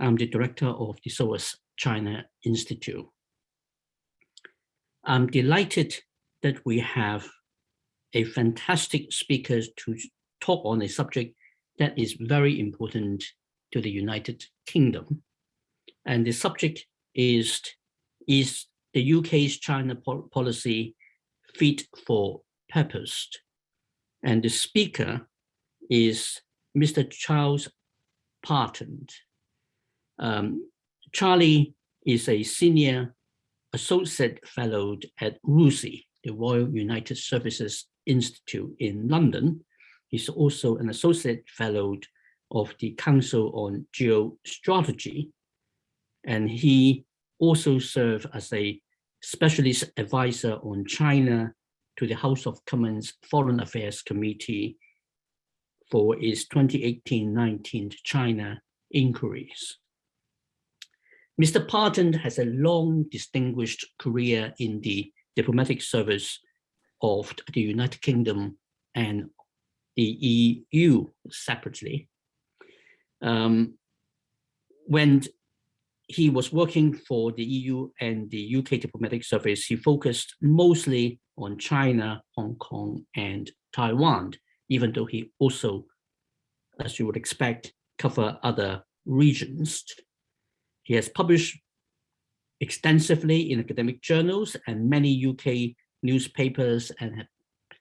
I'm the director of the SOAS China Institute. I'm delighted that we have a fantastic speaker to talk on a subject that is very important to the United Kingdom. And the subject is, is the UK's China policy fit for purpose. And the speaker is Mr. Charles Parton. Um, Charlie is a senior associate fellow at RUSI, the Royal United Services Institute in London. He's also an associate fellow of the Council on Geostrategy, and he also served as a specialist advisor on China to the House of Commons Foreign Affairs Committee for its 2018-19 China inquiries. Mr. Parton has a long distinguished career in the diplomatic service of the United Kingdom and the EU separately. Um, when he was working for the EU and the UK diplomatic service, he focused mostly on China, Hong Kong, and Taiwan, even though he also, as you would expect, cover other regions. He has published extensively in academic journals and many UK newspapers and,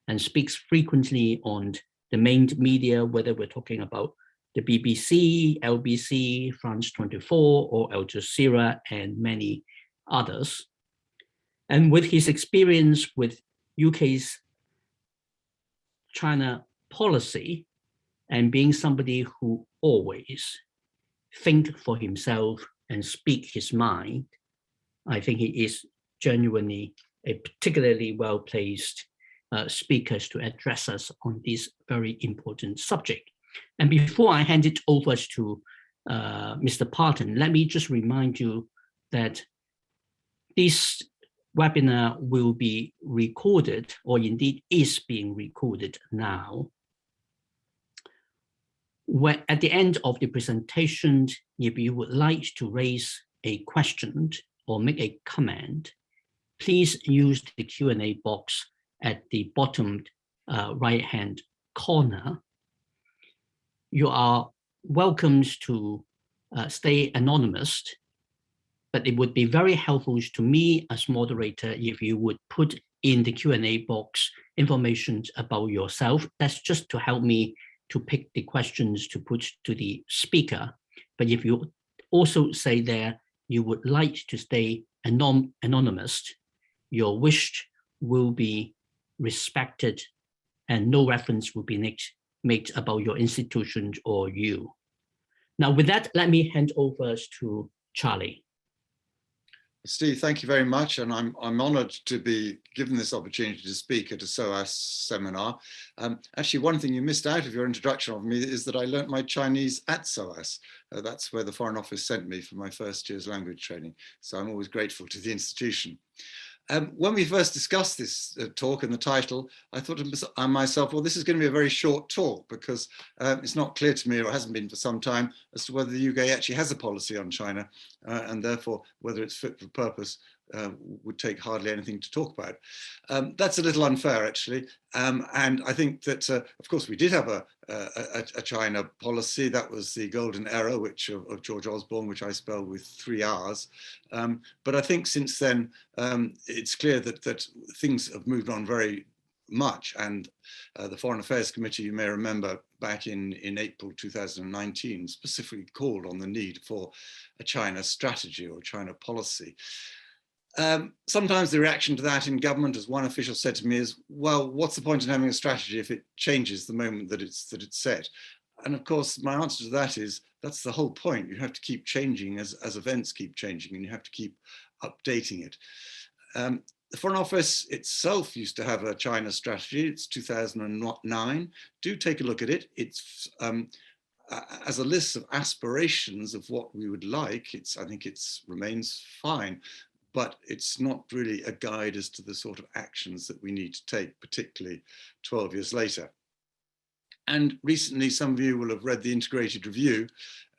and speaks frequently on the main media, whether we're talking about the BBC, LBC, France 24, or Al Jazeera, and many others. And with his experience with UK's China policy and being somebody who always think for himself and speak his mind, I think he is genuinely a particularly well-placed uh, speakers to address us on this very important subject. And before I hand it over to uh, Mr. Parton, let me just remind you that this webinar will be recorded or indeed is being recorded now. When, at the end of the presentation, if you would like to raise a question or make a comment, please use the Q&A box at the bottom uh, right-hand corner you are welcome to uh, stay anonymous, but it would be very helpful to me as moderator if you would put in the Q&A box information about yourself. That's just to help me to pick the questions to put to the speaker. But if you also say there you would like to stay anon anonymous, your wish will be respected and no reference will be made made about your institution or you. Now with that, let me hand over to Charlie. Steve, thank you very much. And I'm, I'm honored to be given this opportunity to speak at a SOAS seminar. Um, actually, one thing you missed out of your introduction of me is that I learnt my Chinese at SOAS. Uh, that's where the Foreign Office sent me for my first year's language training. So I'm always grateful to the institution. Um, when we first discussed this uh, talk and the title, I thought to myself, well, this is going to be a very short talk because uh, it's not clear to me, or hasn't been for some time, as to whether the UK actually has a policy on China uh, and therefore whether it's fit for purpose uh, would take hardly anything to talk about. Um, that's a little unfair, actually. Um, and I think that, uh, of course, we did have a, a, a, China policy. That was the golden era, which of, of George Osborne, which I spell with three R's. Um, but I think since then, um, it's clear that, that things have moved on very much. And uh, the Foreign Affairs Committee, you may remember back in, in April 2019, specifically called on the need for a China strategy or China policy. Um, sometimes the reaction to that in government, as one official said to me, is, well, what's the point in having a strategy if it changes the moment that it's that it's set? And of course, my answer to that is that's the whole point. You have to keep changing as, as events keep changing and you have to keep updating it. Um, the Foreign Office itself used to have a China strategy. It's 2009. Do take a look at it. It's um, as a list of aspirations of what we would like. It's I think it's remains fine but it's not really a guide as to the sort of actions that we need to take, particularly 12 years later. And recently, some of you will have read the integrated review,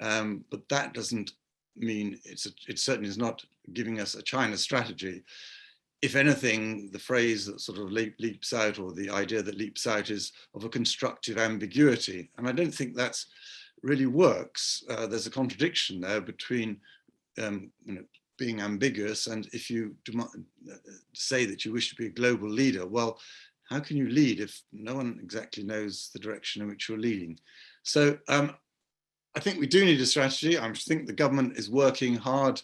um, but that doesn't mean it's a, it certainly is not giving us a China strategy. If anything, the phrase that sort of leap, leaps out or the idea that leaps out is of a constructive ambiguity. And I don't think that's really works. Uh, there's a contradiction there between um, you know, being ambiguous and if you uh, say that you wish to be a global leader, well, how can you lead if no one exactly knows the direction in which you're leading? So um, I think we do need a strategy. I think the government is working hard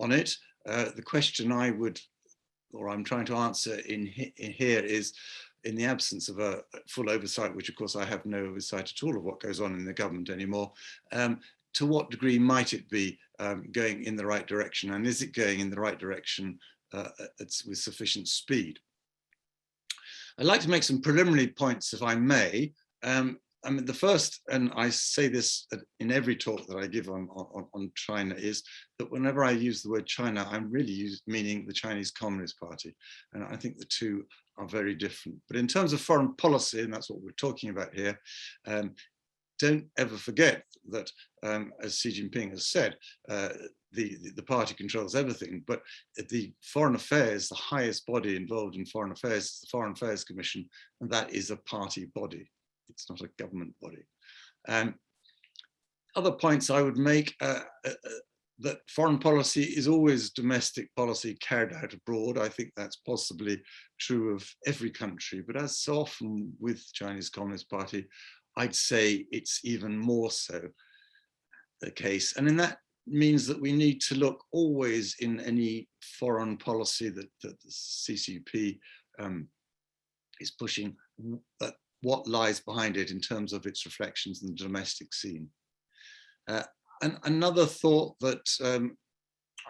on it. Uh, the question I would, or I'm trying to answer in, in here is, in the absence of a full oversight, which of course I have no oversight at all of what goes on in the government anymore, um, to what degree might it be um, going in the right direction and is it going in the right direction uh, with sufficient speed? I'd like to make some preliminary points if I may. Um, I mean, the first, and I say this in every talk that I give on, on, on China, is that whenever I use the word China, I'm really use, meaning the Chinese Communist Party. And I think the two are very different. But in terms of foreign policy, and that's what we're talking about here, um, don't ever forget that, um, as Xi Jinping has said, uh, the, the party controls everything, but the foreign affairs, the highest body involved in foreign affairs is the Foreign Affairs Commission, and that is a party body. It's not a government body. Um, other points I would make uh, uh, uh, that foreign policy is always domestic policy carried out abroad. I think that's possibly true of every country, but as so often with Chinese Communist Party, I'd say it's even more so the case. And in that means that we need to look always in any foreign policy that, that the CCP um, is pushing at what lies behind it in terms of its reflections in the domestic scene. Uh, and another thought that um,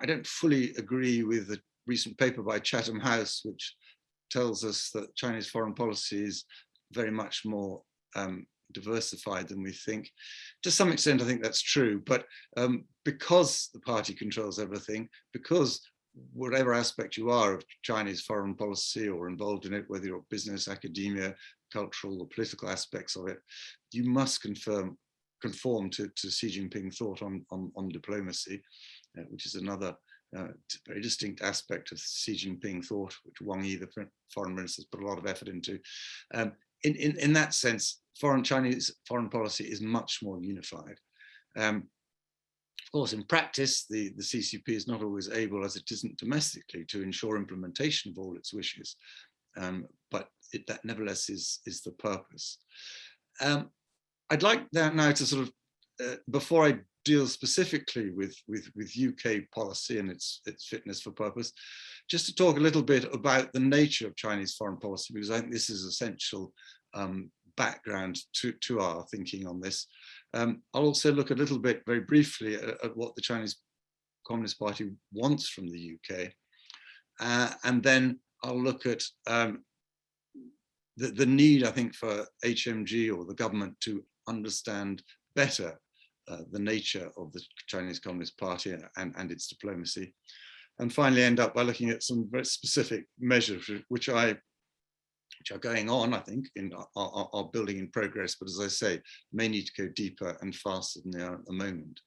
I don't fully agree with the recent paper by Chatham House, which tells us that Chinese foreign policy is very much more um, diversified than we think. To some extent, I think that's true, but um, because the party controls everything, because whatever aspect you are of Chinese foreign policy or involved in it, whether you're business, academia, cultural or political aspects of it, you must confirm, conform to, to Xi Jinping thought on, on, on diplomacy, uh, which is another uh, very distinct aspect of Xi Jinping thought, which Wang Yi, the foreign minister, has put a lot of effort into. Um, in, in, in that sense, foreign Chinese foreign policy is much more unified. Um, of course, in practice, the, the CCP is not always able, as it isn't domestically, to ensure implementation of all its wishes. Um, but it, that nevertheless is, is the purpose. Um, I'd like now to sort of, uh, before I deal specifically with, with, with UK policy and its, its fitness for purpose, just to talk a little bit about the nature of Chinese foreign policy, because I think this is essential um, background to, to our thinking on this. Um, I'll also look a little bit very briefly at, at, what the Chinese Communist Party wants from the UK. Uh, and then I'll look at um, the, the need, I think, for HMG or the government to understand better uh, the nature of the Chinese Communist Party and, and its diplomacy. And finally end up by looking at some very specific measures which I which are going on, I think, in are, are, building in progress, but as I say, may need to go deeper and faster than they are at the moment.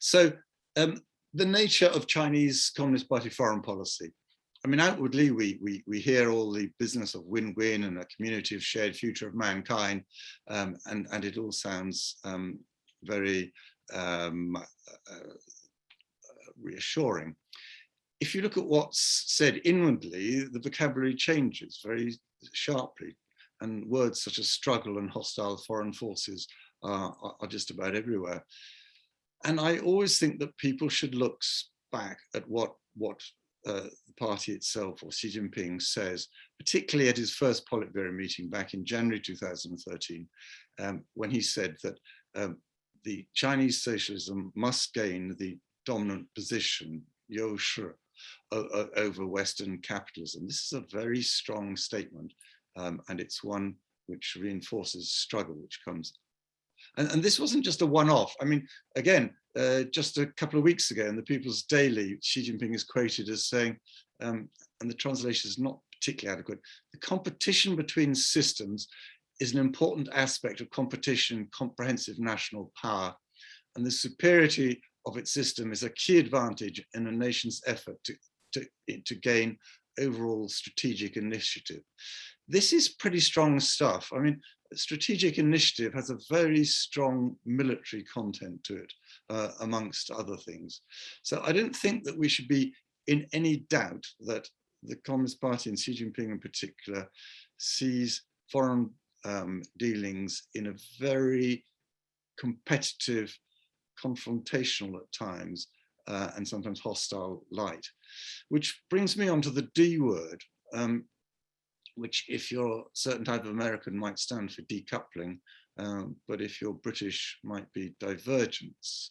So um, the nature of Chinese Communist Party foreign policy. I mean, outwardly, we, we, we hear all the business of win-win and a community of shared future of mankind, um, and, and it all sounds um, very um, uh, reassuring. If you look at what's said inwardly, the vocabulary changes very sharply, and words such as struggle and hostile foreign forces are, are just about everywhere. And I always think that people should look back at what, what uh, the party itself or Xi Jinping says, particularly at his first Politburo meeting back in January 2013, um, when he said that um, the Chinese socialism must gain the dominant position, you shi, over Western capitalism. This is a very strong statement, um, and it's one which reinforces struggle, which comes. And, and this wasn't just a one-off. I mean, again, uh, just a couple of weeks ago in the People's Daily, Xi Jinping is quoted as saying, um, and the translation is not particularly adequate, the competition between systems is an important aspect of competition, comprehensive national power, and the superiority of its system is a key advantage in a nation's effort to, to, to gain overall strategic initiative. This is pretty strong stuff. I mean, strategic initiative has a very strong military content to it, uh, amongst other things. So I don't think that we should be in any doubt that the Communist Party and Xi Jinping in particular sees foreign um, dealings in a very competitive, confrontational at times, uh, and sometimes hostile light. Which brings me on to the D word, um, which if you're a certain type of American might stand for decoupling, um, but if you're British might be divergence.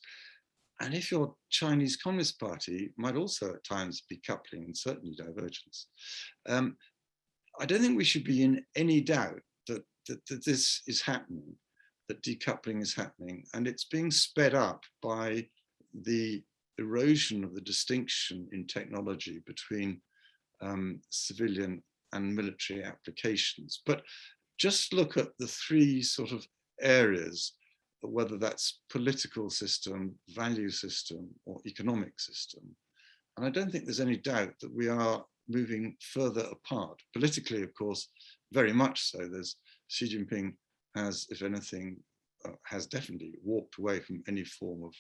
And if you're Chinese Communist Party might also at times be coupling and certainly divergence. Um, I don't think we should be in any doubt that, that, this is happening, that decoupling is happening, and it's being sped up by the erosion of the distinction in technology between um, civilian and military applications. But just look at the three sort of areas, whether that's political system, value system, or economic system. And I don't think there's any doubt that we are moving further apart. Politically, of course, very much so. There's Xi Jinping has, if anything, uh, has definitely walked away from any form of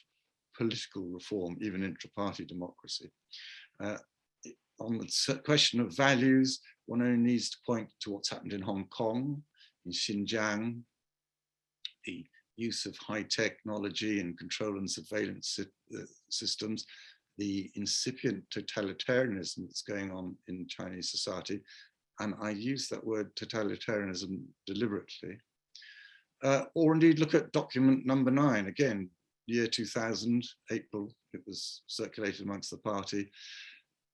political reform, even intra-party democracy. Uh, on the question of values, one only needs to point to what's happened in Hong Kong, in Xinjiang, the use of high technology and control and surveillance uh, systems, the incipient totalitarianism that's going on in Chinese society. And I use that word totalitarianism deliberately. Uh, or indeed look at document number nine, again, year 2000, April, it was circulated amongst the party,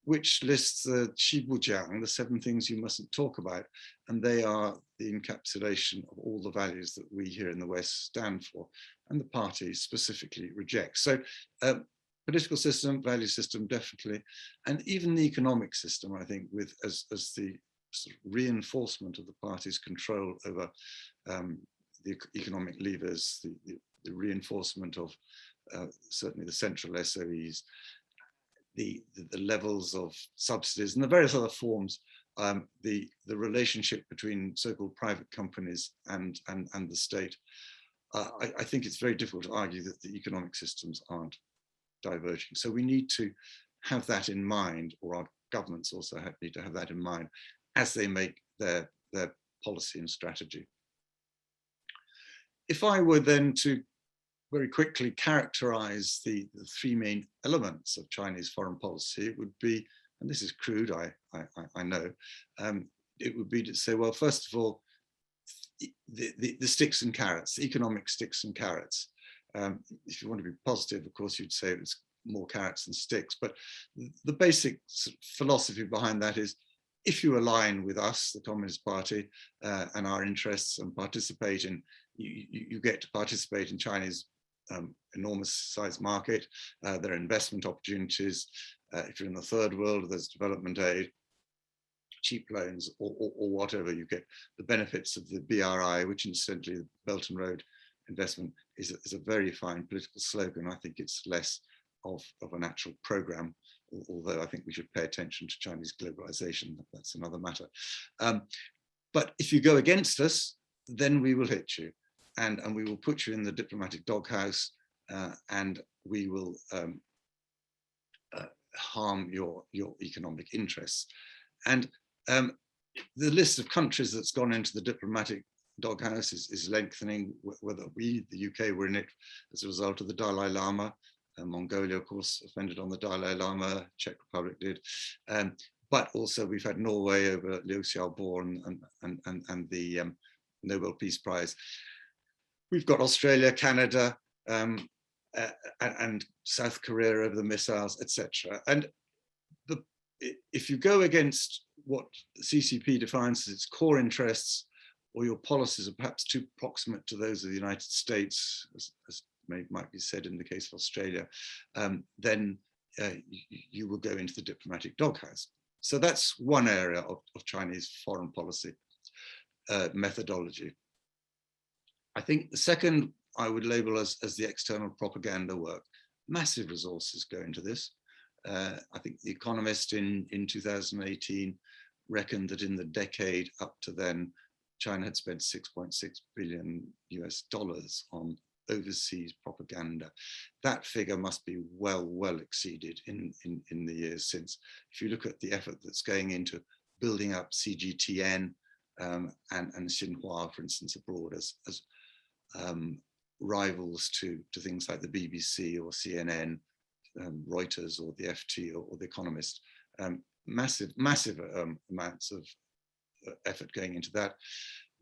which lists the Qibujiang, the seven things you mustn't talk about. And they are the encapsulation of all the values that we here in the West stand for. And the party specifically rejects. So uh, political system, value system, definitely. And even the economic system, I think, with as, as the reinforcement of the party's control over um, the economic levers, the, the, the reinforcement of uh, certainly the central SOEs, the, the, the, levels of subsidies and the various other forms, um, the, the relationship between so-called private companies and, and, and the state. Uh, I, I, think it's very difficult to argue that the economic systems aren't diverging. So we need to have that in mind, or our governments also have, need to have that in mind as they make their, their policy and strategy. If I were then to very quickly characterize the, the three main elements of Chinese foreign policy, it would be, and this is crude, I, I, I know, um, it would be to say, well, first of all, the, the, the sticks and carrots, the economic sticks and carrots. Um, if you want to be positive, of course, you'd say it's more carrots than sticks, but the basic philosophy behind that is if you align with us, the Communist Party, uh, and our interests and participate in, you, you, get to participate in Chinese um, enormous size market. Uh, there are investment opportunities. Uh, if you're in the third world, there's development aid, cheap loans, or, or, or, whatever. You get the benefits of the BRI, which incidentally, the Belt and Road investment is a, is a very fine political slogan. I think it's less of, of an actual program, although I think we should pay attention to Chinese globalization. That's another matter. Um, but if you go against us, then we will hit you and, and we will put you in the diplomatic doghouse uh, and we will um, uh, harm your, your economic interests. And um, the list of countries that's gone into the diplomatic doghouse is, is lengthening, whether we, the UK, were in it as a result of the Dalai Lama. Mongolia, of course, offended on the Dalai Lama, Czech Republic did. Um, but also we've had Norway over Liu Xiaobo and, and, and, and the um, Nobel Peace Prize. We've got Australia, Canada, um, uh, and South Korea over the missiles, etc. And the, if you go against what CCP defines as its core interests, or your policies are perhaps too proximate to those of the United States, as, as may, might be said in the case of Australia, um, then uh, you, you, will go into the diplomatic doghouse. So that's one area of, of Chinese foreign policy uh, methodology. I think the second I would label as, as the external propaganda work. massive resources go into this. Uh, I think The Economist in, in 2018 reckoned that in the decade up to then, China had spent 6.6 billion US dollars on overseas propaganda. That figure must be well, well exceeded in, in, in the years since. If you look at the effort that's going into building up CGTN um, and, and Xinhua, for instance, abroad as, as um, rivals to, to things like the BBC or CNN, um, Reuters or the FT or, or The Economist. Um, massive, massive um, amounts of uh, effort going into that.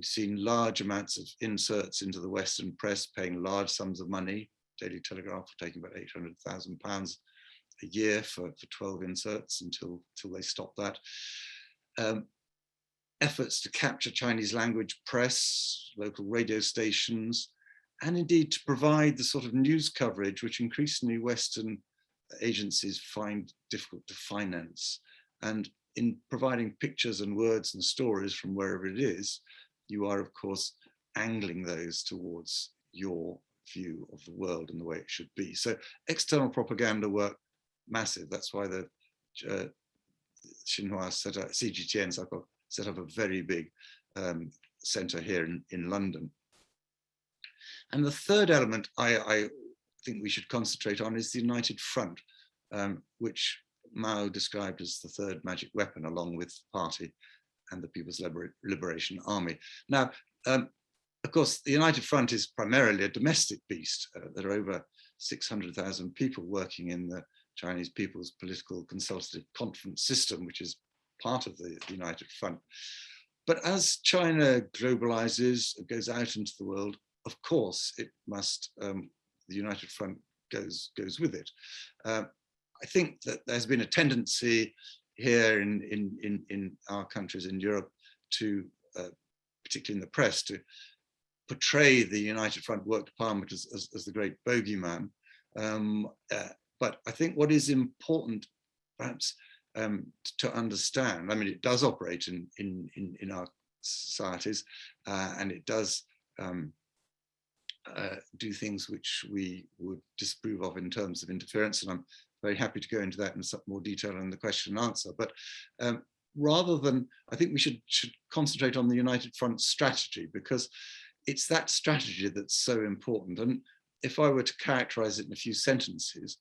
We've seen large amounts of inserts into the Western press paying large sums of money. Daily Telegraph taking about 800,000 pounds a year for, for 12 inserts until, until they stop that. Um, efforts to capture Chinese language press, local radio stations, and indeed to provide the sort of news coverage which increasingly Western agencies find difficult to finance. And in providing pictures and words and stories from wherever it is, you are of course angling those towards your view of the world and the way it should be. So external propaganda work, massive. That's why the uh, Xinhua set up, CGTN set up a very big um, center here in, in London. And the third element I, I, think we should concentrate on is the United Front, um, which Mao described as the third magic weapon along with the party and the People's Liber Liberation Army. Now, um, of course, the United Front is primarily a domestic beast. Uh, there are over 600,000 people working in the Chinese People's Political Consultative Conference system, which is part of the United Front. But as China globalizes, goes out into the world, of course, it must, um, the United Front goes, goes with it. Uh, I think that there's been a tendency here in, in, in, in our countries in Europe to, uh, particularly in the press, to portray the United Front Work Department as, as, as the great bogeyman. Um, uh, but I think what is important, perhaps, um, to understand, I mean, it does operate in, in, in, in our societies uh, and it does um, uh, do things which we would disapprove of in terms of interference. And I'm very happy to go into that in some more detail in the question and answer. But um, rather than, I think we should, should concentrate on the United Front strategy because it's that strategy that's so important. And if I were to characterize it in a few sentences,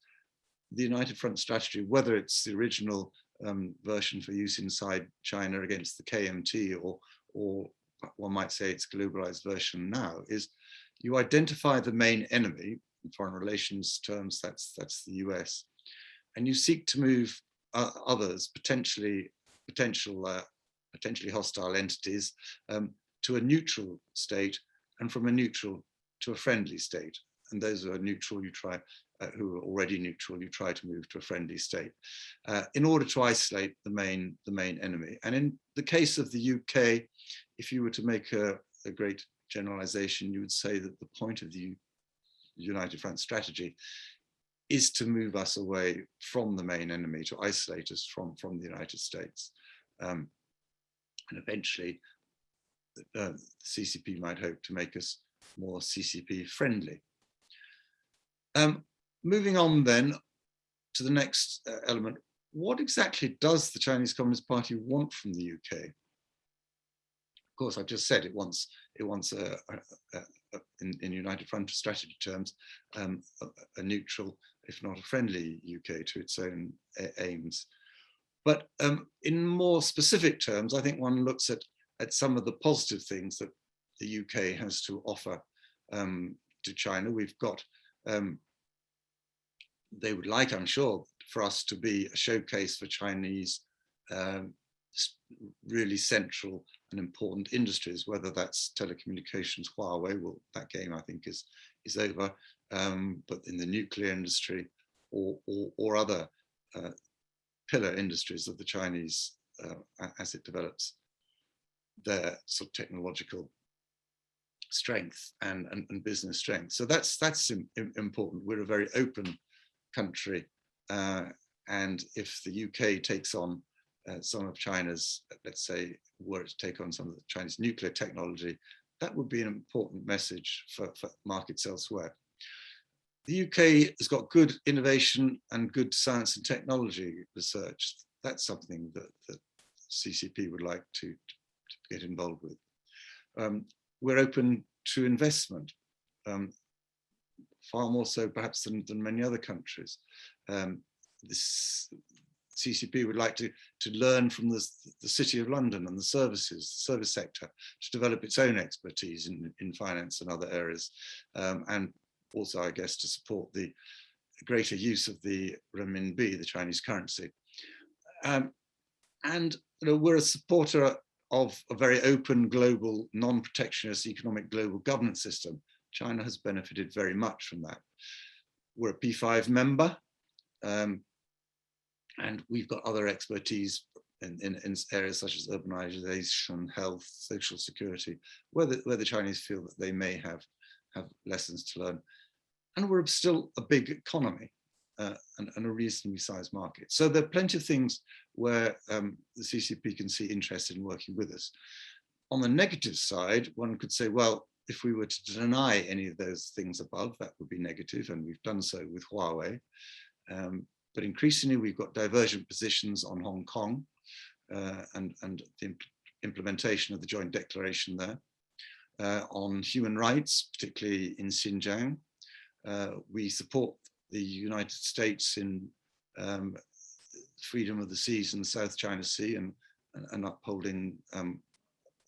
the United Front strategy, whether it's the original um, version for use inside China against the KMT or, or one might say its globalized version now, is you identify the main enemy, in foreign relations terms, that's, that's the US, and you seek to move uh, others, potentially, potential, uh, potentially hostile entities, um, to a neutral state, and from a neutral to a friendly state. And those who are neutral, you try, uh, who are already neutral, you try to move to a friendly state uh, in order to isolate the main, the main enemy. And in the case of the UK, if you were to make a, a great generalization, you would say that the point of the United Front strategy is to move us away from the main enemy, to isolate us from, from the United States. Um, and eventually, uh, the CCP might hope to make us more CCP friendly. Um, moving on then to the next uh, element, what exactly does the Chinese Communist Party want from the UK? Of course, I've just said it wants it wants a, a, a, in, in, United Front strategy terms um, a, neutral if not a friendly UK to its own aims. But um, in more specific terms, I think one looks at, at some of the positive things that the UK has to offer um, to China. We've got, um, they would like, I'm sure, for us to be a showcase for Chinese um, really central and important industries, whether that's telecommunications, Huawei, well, that game I think is, is over, um, but in the nuclear industry or, or, or other uh, pillar industries of the Chinese uh, as it develops their sort of technological strength and, and, and business strength. So that's that's important. We're a very open country. Uh, and if the UK takes on uh, some of China's, let's say, were to take on some of the Chinese nuclear technology, that would be an important message for, for markets elsewhere. The UK has got good innovation and good science and technology research. That's something that, CCP would like to, to get involved with. Um, we're open to investment, um, far more so perhaps than, than many other countries. Um, this CCP would like to, to learn from the, the City of London and the services, the service sector, to develop its own expertise in, in finance and other areas, um, and also, I guess, to support the greater use of the renminbi, the Chinese currency. Um, and you know, we're a supporter of a very open global non-protectionist economic global governance system. China has benefited very much from that. We're a P5 member um, and we've got other expertise in, in, in, areas such as urbanization, health, social security, where the, where the Chinese feel that they may have, have lessons to learn. And we're still a big economy uh, and, and, a reasonably sized market. So there are plenty of things where um, the CCP can see interest in working with us. On the negative side, one could say, well, if we were to deny any of those things above, that would be negative, and we've done so with Huawei. Um, but increasingly, we've got divergent positions on Hong Kong uh, and, and the imp implementation of the joint declaration there. Uh, on human rights, particularly in Xinjiang, uh, we support the United States in um, freedom of the seas in the South China Sea and, and, and upholding um,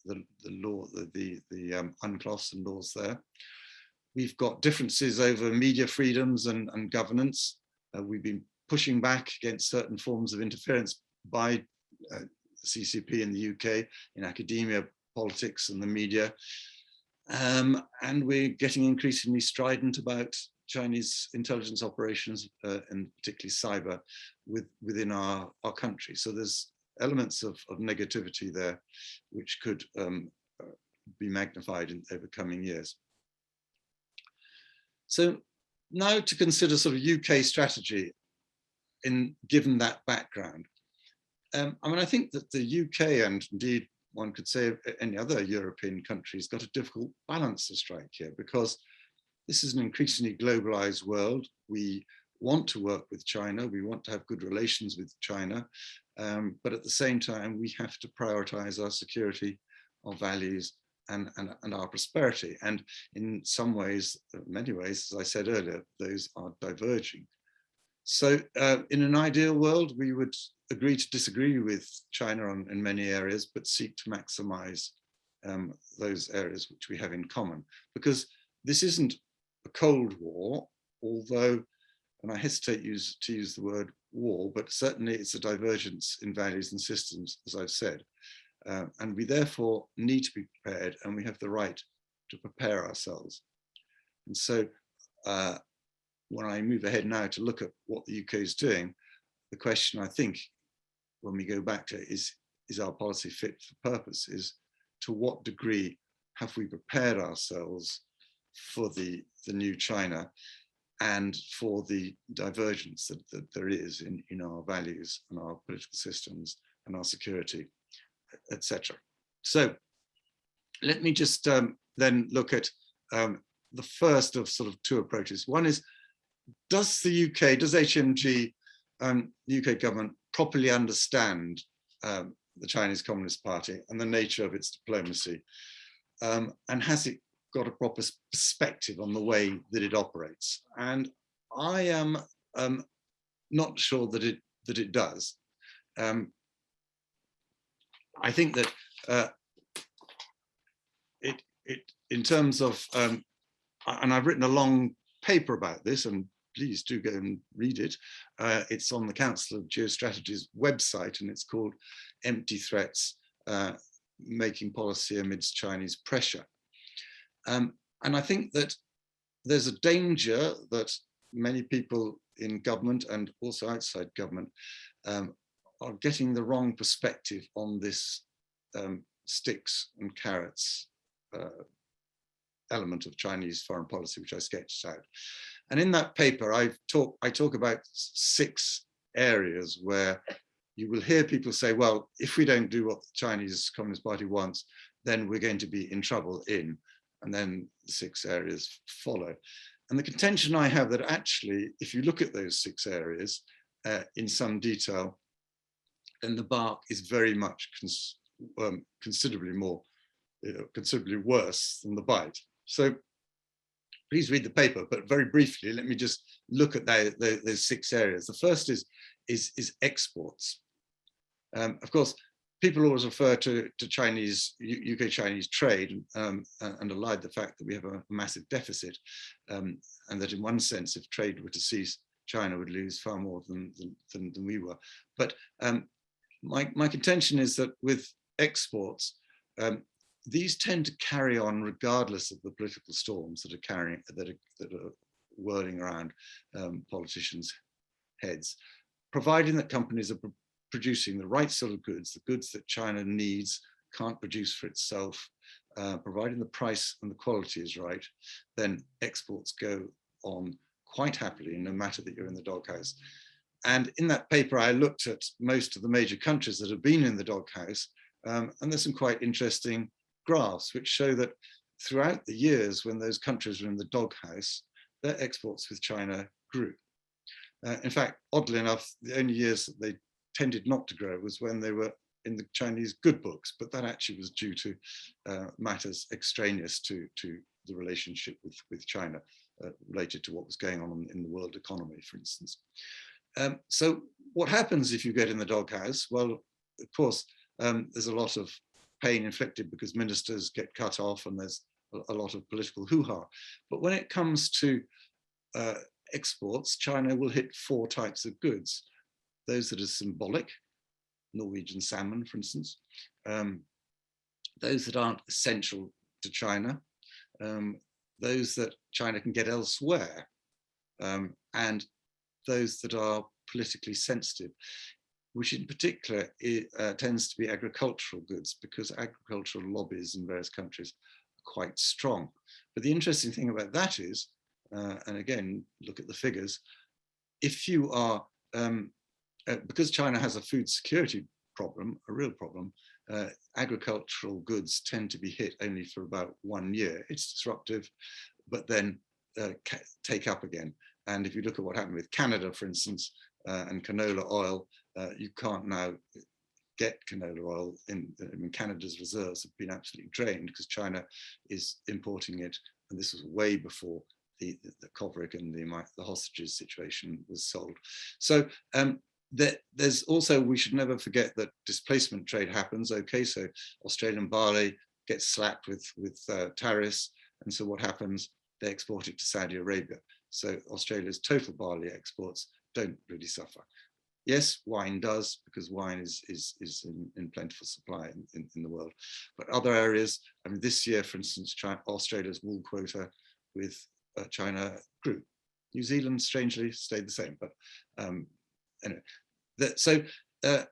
the, the law, the, the, the um, UNCLOS and laws there. We've got differences over media freedoms and, and governance. Uh, we've been pushing back against certain forms of interference by uh, CCP in the UK, in academia, politics and the media. Um, and we're getting increasingly strident about Chinese intelligence operations uh, and particularly cyber with, within our, our country. So there's elements of, of negativity there which could um, uh, be magnified in over coming years. So now to consider sort of UK strategy in given that background. Um, I mean, I think that the UK and indeed one could say any other European country has got a difficult balance to strike here because this is an increasingly globalized world. We want to work with China. We want to have good relations with China. Um, but at the same time, we have to prioritize our security, our values, and, and, and our prosperity. And in some ways, many ways, as I said earlier, those are diverging. So uh, in an ideal world, we would agree to disagree with China on, in many areas, but seek to maximize um, those areas which we have in common. Because this isn't a Cold War, although, and I hesitate use, to use the word war, but certainly it's a divergence in values and systems, as I've said. Uh, and we therefore need to be prepared and we have the right to prepare ourselves. And so uh, when I move ahead now to look at what the UK is doing, the question I think when we go back to is, is, our policy fit for purpose? Is to what degree have we prepared ourselves for the, the new China and for the divergence that, that there is in, in our values and our political systems and our security, etc. So let me just um, then look at um, the first of sort of two approaches. One is does the UK, does HMG, um, the UK government properly understand um, the Chinese Communist Party and the nature of its diplomacy? Um, and has it got a proper perspective on the way that it operates? And I am um, not sure that it that it does. Um, I think that uh, it it in terms of um, and I've written a long paper about this and please do go and read it. Uh, it's on the Council of Geostrategy's website and it's called Empty Threats, uh, Making Policy Amidst Chinese Pressure. Um, and I think that there's a danger that many people in government and also outside government um, are getting the wrong perspective on this um, sticks and carrots uh, element of Chinese foreign policy, which I sketched out. And in that paper, I talk, I talk about six areas where you will hear people say, well, if we don't do what the Chinese Communist Party wants, then we're going to be in trouble in, and then the six areas follow. And the contention I have that actually, if you look at those six areas uh, in some detail, then the bark is very much cons um, considerably more, uh, considerably worse than the bite. So please read the paper, but very briefly, let me just look at the, the, those six areas. The first is, is, is exports. Um, of course, people always refer to, to Chinese, UK Chinese trade um, and allied the fact that we have a massive deficit um, and that in one sense, if trade were to cease, China would lose far more than, than, than we were. But um, my, my contention is that with exports, um, these tend to carry on regardless of the political storms that are carrying that are, that are whirling around um, politicians' heads, providing that companies are producing the right sort of goods, the goods that China needs, can't produce for itself, uh, providing the price and the quality is right, then exports go on quite happily, no matter that you're in the doghouse. And in that paper, I looked at most of the major countries that have been in the doghouse, um, and there's some quite interesting graphs which show that throughout the years when those countries were in the doghouse, their exports with China grew. Uh, in fact, oddly enough, the only years that they tended not to grow was when they were in the Chinese good books, but that actually was due to uh, matters extraneous to, to the relationship with, with China, uh, related to what was going on in the world economy, for instance. Um, so what happens if you get in the doghouse? Well, of course, um, there's a lot of pain inflicted because ministers get cut off and there's a, lot of political hoo-ha. But when it comes to uh, exports, China will hit four types of goods. Those that are symbolic, Norwegian salmon, for instance, um, those that aren't essential to China, um, those that China can get elsewhere, um, and those that are politically sensitive which in particular it, uh, tends to be agricultural goods because agricultural lobbies in various countries are quite strong. But the interesting thing about that is, uh, and again, look at the figures, if you are, um, uh, because China has a food security problem, a real problem, uh, agricultural goods tend to be hit only for about one year. It's disruptive, but then uh, take up again. And if you look at what happened with Canada, for instance, uh, and canola oil, uh, you can't now get canola oil in, in, Canada's reserves have been absolutely drained because China is importing it. And this was way before the, the, the Kovrig and the, the hostages situation was sold. So um, there, there's also, we should never forget that displacement trade happens. Okay, so Australian barley gets slapped with, with uh, tariffs. And so what happens? They export it to Saudi Arabia. So Australia's total barley exports don't really suffer. Yes, wine does, because wine is, is, is in, in plentiful supply in, in, in, the world. But other areas, I mean, this year, for instance, China, Australia's wool quota with uh, China grew. New Zealand, strangely, stayed the same. But um, anyway, that, so uh,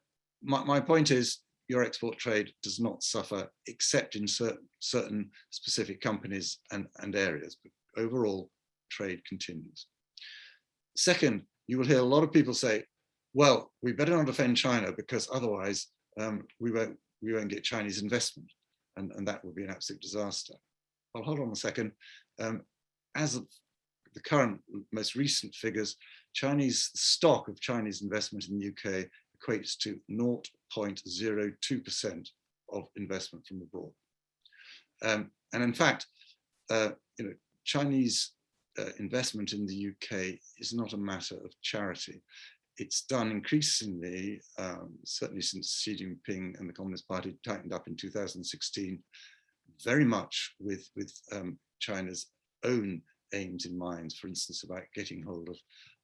my, my point is, your export trade does not suffer except in certain, certain specific companies and, and areas. But overall, trade continues. Second, you will hear a lot of people say, well, we better not offend China because otherwise um, we, won't, we won't get Chinese investment and, and that would be an absolute disaster. Well, hold on a second. Um, as of the current most recent figures, Chinese stock of Chinese investment in the UK equates to 0.02% of investment from abroad. Um, and in fact, uh, you know, Chinese uh, investment in the UK is not a matter of charity it's done increasingly, um, certainly since Xi Jinping and the Communist Party tightened up in 2016, very much with, with um, China's own aims in mind, for instance, about getting hold of,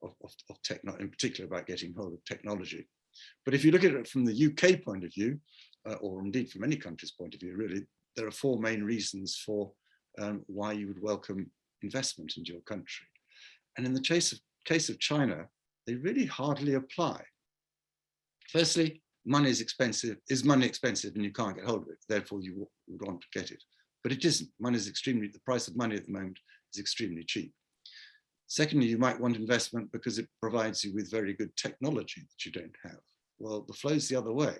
of, of, of techno, in particular about getting hold of technology. But if you look at it from the UK point of view, uh, or indeed from any country's point of view, really, there are four main reasons for um, why you would welcome investment into your country. And in the case of, case of China, they really hardly apply. Firstly, money is expensive. Is money expensive and you can't get hold of it? Therefore, you would want to get it. But it isn't. Money is extremely, the price of money at the moment is extremely cheap. Secondly, you might want investment because it provides you with very good technology that you don't have. Well, the flow's the other way,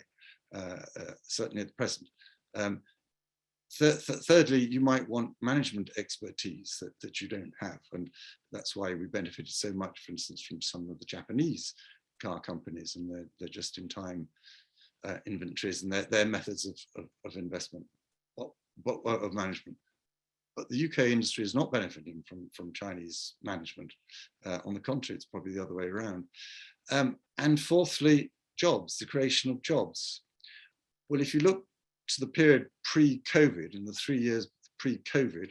uh, uh, certainly at the present. Um, th th thirdly, you might want management expertise that, that you don't have. And that's why we benefited so much, for instance, from some of the Japanese car companies and their, their just-in-time uh, inventories and their, their methods of, of, of investment, of, of management. But the UK industry is not benefiting from, from Chinese management. Uh, on the contrary, it's probably the other way around. Um, and fourthly, jobs, the creation of jobs. Well, if you look to the period pre-COVID, in the three years pre-COVID,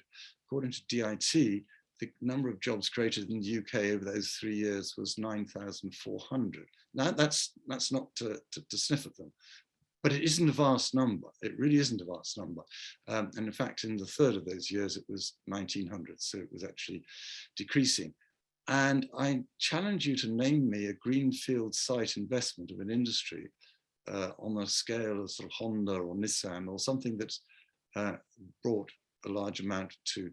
according to DIT, the number of jobs created in the UK over those three years was 9,400. Now that's that's not to, to, to, sniff at them, but it isn't a vast number. It really isn't a vast number. Um, and in fact, in the third of those years, it was 1900. So it was actually decreasing. And I challenge you to name me a greenfield site investment of an industry uh, on a scale of sort of Honda or Nissan or something that's uh, brought a large amount to,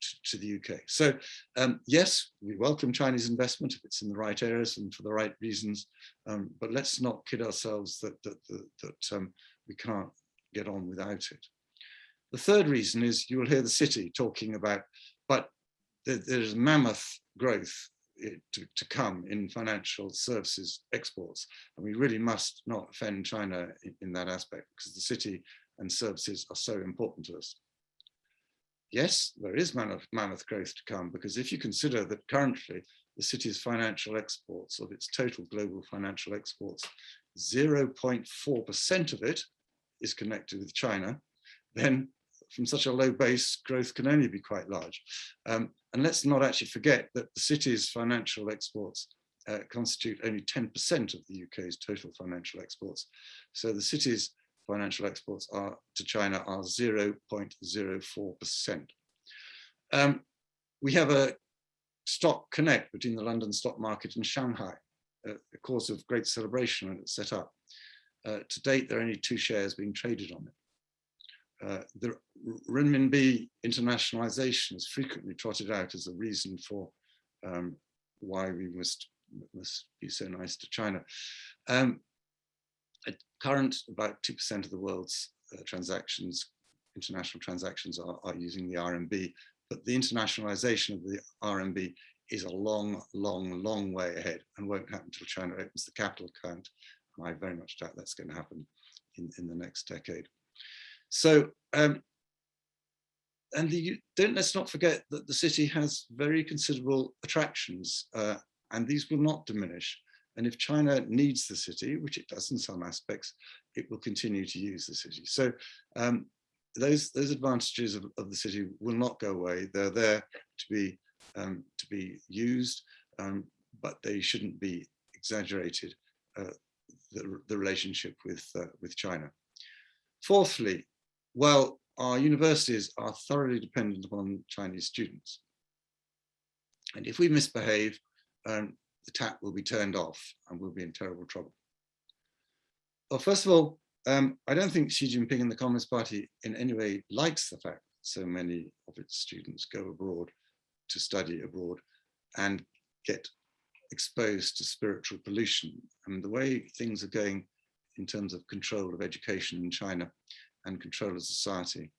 to, to the UK. So um, yes, we welcome Chinese investment if it's in the right areas and for the right reasons, um, but let's not kid ourselves that, that, that, that um, we can't get on without it. The third reason is you will hear the city talking about, but there's mammoth growth to, to come in financial services exports. And we really must not offend China in, in that aspect because the city and services are so important to us. Yes, there is mammoth, mammoth growth to come because if you consider that currently the city's financial exports of its total global financial exports, 0.4% of it is connected with China, then from such a low base, growth can only be quite large. Um, and let's not actually forget that the city's financial exports uh, constitute only 10% of the UK's total financial exports. So the city's financial exports are to China are 0.04%. Um, we have a stock connect between the London stock market and Shanghai, uh, a cause of great celebration when it's set up. Uh, to date, there are only two shares being traded on it. Uh, the renminbi internationalization is frequently trotted out as a reason for um, why we must, must be so nice to China. Um, at current, about 2% of the world's uh, transactions, international transactions are, are using the RMB, but the internationalization of the RMB is a long, long, long way ahead and won't happen until China opens the capital account. And I very much doubt that's going to happen in, in the next decade. So, um, and the, don't let's not forget that the city has very considerable attractions uh, and these will not diminish. And if China needs the city, which it does in some aspects, it will continue to use the city. So um, those those advantages of, of, the city will not go away. They're there to be um, to be used, um, but they shouldn't be exaggerated. Uh, the, the relationship with uh, with China. Fourthly, well, our universities are thoroughly dependent upon Chinese students. And if we misbehave, um, the tap will be turned off and we'll be in terrible trouble. Well, first of all, um, I don't think Xi Jinping and the Communist Party in any way likes the fact that so many of its students go abroad to study abroad and get exposed to spiritual pollution. And the way things are going in terms of control of education in China, and control of society.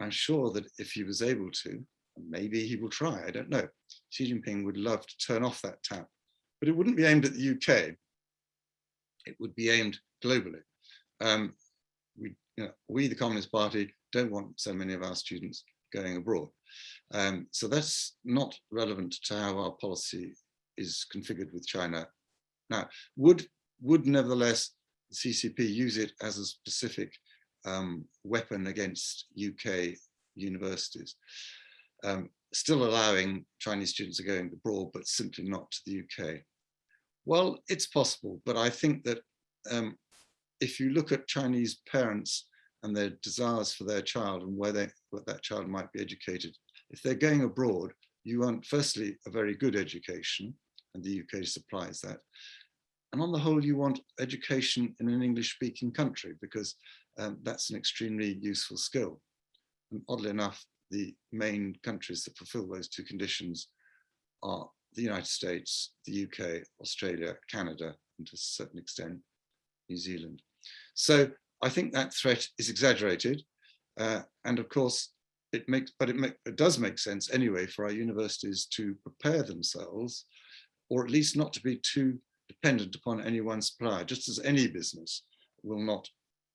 I'm sure that if he was able to, maybe he will try, I don't know, Xi Jinping would love to turn off that tap, but it wouldn't be aimed at the UK. It would be aimed globally. Um, we, you know, we, the Communist Party, don't want so many of our students going abroad. Um, so that's not relevant to how our policy is configured with China. Now, would, would nevertheless the CCP use it as a specific um, weapon against UK universities, um, still allowing Chinese students to go abroad, but simply not to the UK. Well, it's possible, but I think that um, if you look at Chinese parents and their desires for their child and where, they, where that child might be educated, if they're going abroad, you want firstly a very good education, and the UK supplies that. And on the whole, you want education in an English speaking country because um, that's an extremely useful skill. And oddly enough, the main countries that fulfill those two conditions are the United States, the UK, Australia, Canada, and to a certain extent, New Zealand. So I think that threat is exaggerated. Uh, and of course, it makes, but it, make, it does make sense anyway for our universities to prepare themselves, or at least not to be too dependent upon any one supplier, just as any business will not,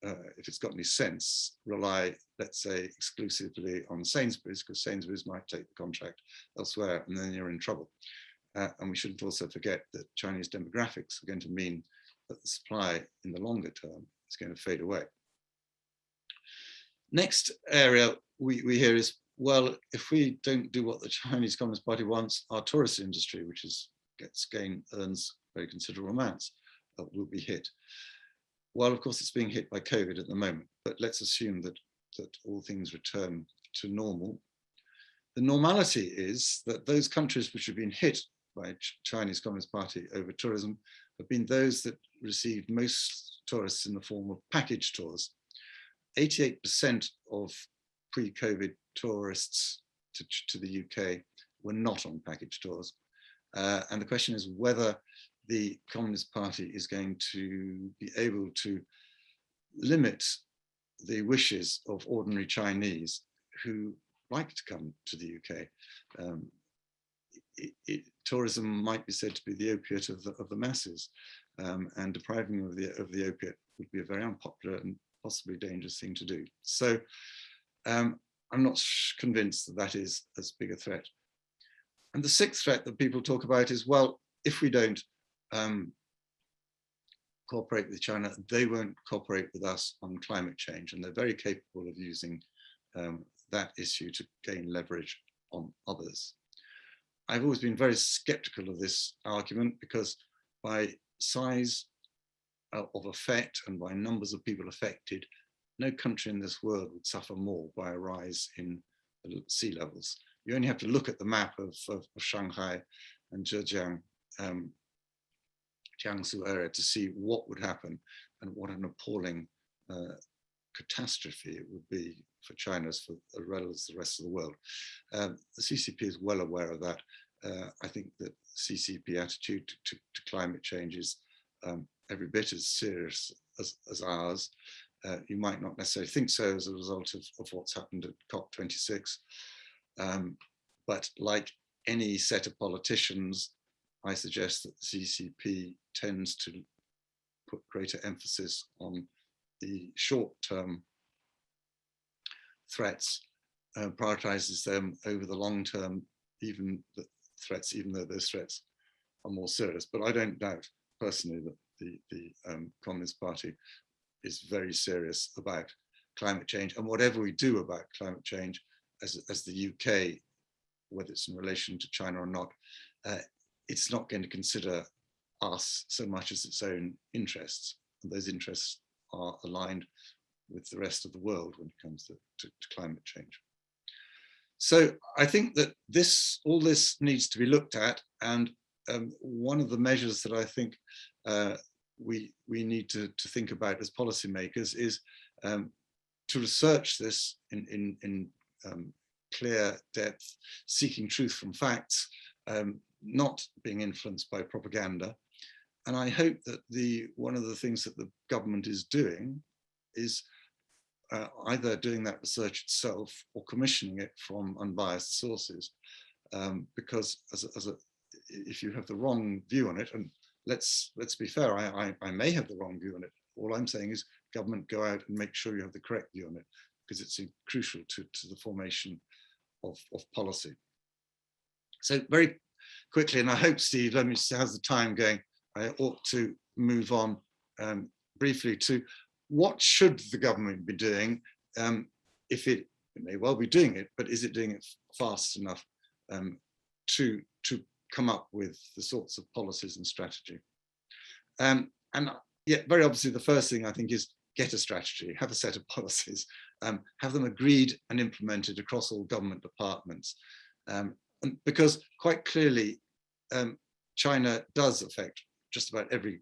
uh, if it's got any sense, rely, let's say, exclusively on Sainsbury's, because Sainsbury's might take the contract elsewhere, and then you're in trouble. Uh, and we shouldn't also forget that Chinese demographics are going to mean that the supply in the longer term is going to fade away. Next area we, we hear is, well, if we don't do what the Chinese Communist Party wants, our tourist industry, which is gets gain, earns very considerable amounts, uh, will be hit. Well, of course, it's being hit by COVID at the moment, but let's assume that, that all things return to normal. The normality is that those countries which have been hit by Chinese Communist Party over tourism have been those that received most tourists in the form of package tours. 88% of pre-COVID tourists to, to, the UK were not on package tours. Uh, and the question is whether the Communist Party is going to be able to limit the wishes of ordinary Chinese who like to come to the UK. Um, it, it, tourism might be said to be the opiate of the, of the masses um, and depriving of the, of the opiate would be a very unpopular and possibly dangerous thing to do. So um, I'm not convinced that that is as big a threat. And the sixth threat that people talk about is, well, if we don't um, cooperate with China, they won't cooperate with us on climate change. And they're very capable of using um, that issue to gain leverage on others. I've always been very skeptical of this argument because by size uh, of effect and by numbers of people affected, no country in this world would suffer more by a rise in sea levels. You only have to look at the map of, of, of Shanghai and Zhejiang, um, Jiangsu area to see what would happen and what an appalling uh, catastrophe it would be for China as, well as the rest of the world. Um, the CCP is well aware of that. Uh, I think that CCP attitude to, to, to climate change is um, every bit as serious as, as ours. Uh, you might not necessarily think so as a result of, of what's happened at COP26. Um, but like any set of politicians, I suggest that the CCP tends to put greater emphasis on the short-term threats, uh, prioritizes them over the long-term, even the threats, even though those threats are more serious. But I don't doubt personally that the, the um, Communist Party is very serious about climate change. And whatever we do about climate change as, as the UK, whether it's in relation to China or not, uh, it's not going to consider us so much as its own interests. And those interests are aligned with the rest of the world when it comes to, to, to climate change. So I think that this, all this needs to be looked at. And um, one of the measures that I think uh, we, we need to, to think about as policymakers is um, to research this in, in, in um, clear depth, seeking truth from facts, um, not being influenced by propaganda. And I hope that the one of the things that the government is doing is uh, either doing that research itself or commissioning it from unbiased sources. Um, because as a, as a, if you have the wrong view on it, and let's let's be fair, I, I, I may have the wrong view on it. All I'm saying is government go out and make sure you have the correct view on it because it's crucial to, to the formation of, of policy. So very quickly, and I hope Steve, let me see how's the time going, I ought to move on um, briefly to what should the government be doing um, if it, it, may well be doing it, but is it doing it fast enough um, to, to come up with the sorts of policies and strategy? Um, and yet very obviously the first thing I think is get a strategy, have a set of policies, um, have them agreed and implemented across all government departments. Um, because quite clearly, um, China does affect just about every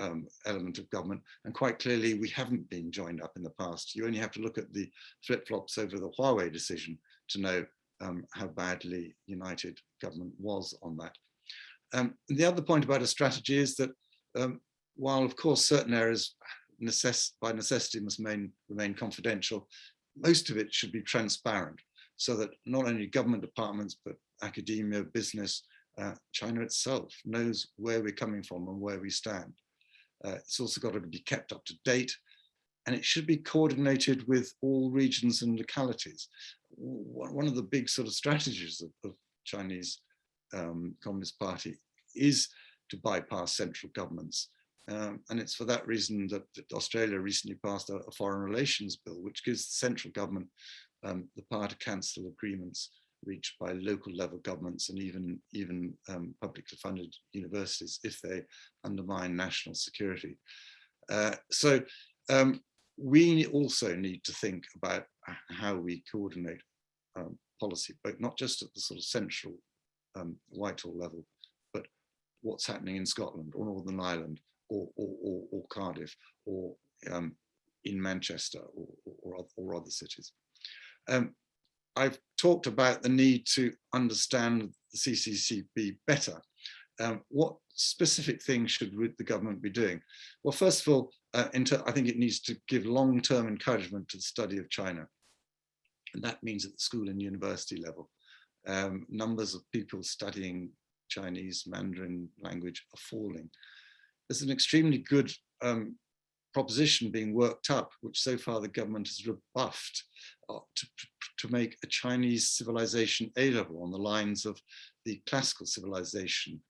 um, element of government. And quite clearly, we haven't been joined up in the past. You only have to look at the flip-flops over the Huawei decision to know um, how badly united government was on that. Um, the other point about a strategy is that um, while of course certain areas necess by necessity must remain, remain confidential, most of it should be transparent so that not only government departments, but academia, business, uh, China itself knows where we're coming from and where we stand. Uh, it's also got to be kept up to date and it should be coordinated with all regions and localities. One of the big sort of strategies of, of Chinese um, Communist Party is to bypass central governments. Um, and it's for that reason that, that Australia recently passed a, a, foreign relations bill, which gives the central government um, the power to cancel agreements reached by local level governments and even, even um, publicly funded universities if they undermine national security. Uh, so um, we also need to think about how we coordinate um, policy, but not just at the sort of central um, Whitehall level, but what's happening in Scotland or Northern Ireland or, or, or, or Cardiff or um, in Manchester or, or, or other cities. Um, I've talked about the need to understand the CCCP better. Um, what specific things should the government be doing? Well, first of all, uh, I think it needs to give long-term encouragement to the study of China. And that means at the school and university level. Um, numbers of people studying Chinese Mandarin language are falling. There's an extremely good um, proposition being worked up, which so far the government has rebuffed, uh, to, to make a Chinese civilization A-level on the lines of the classical civilization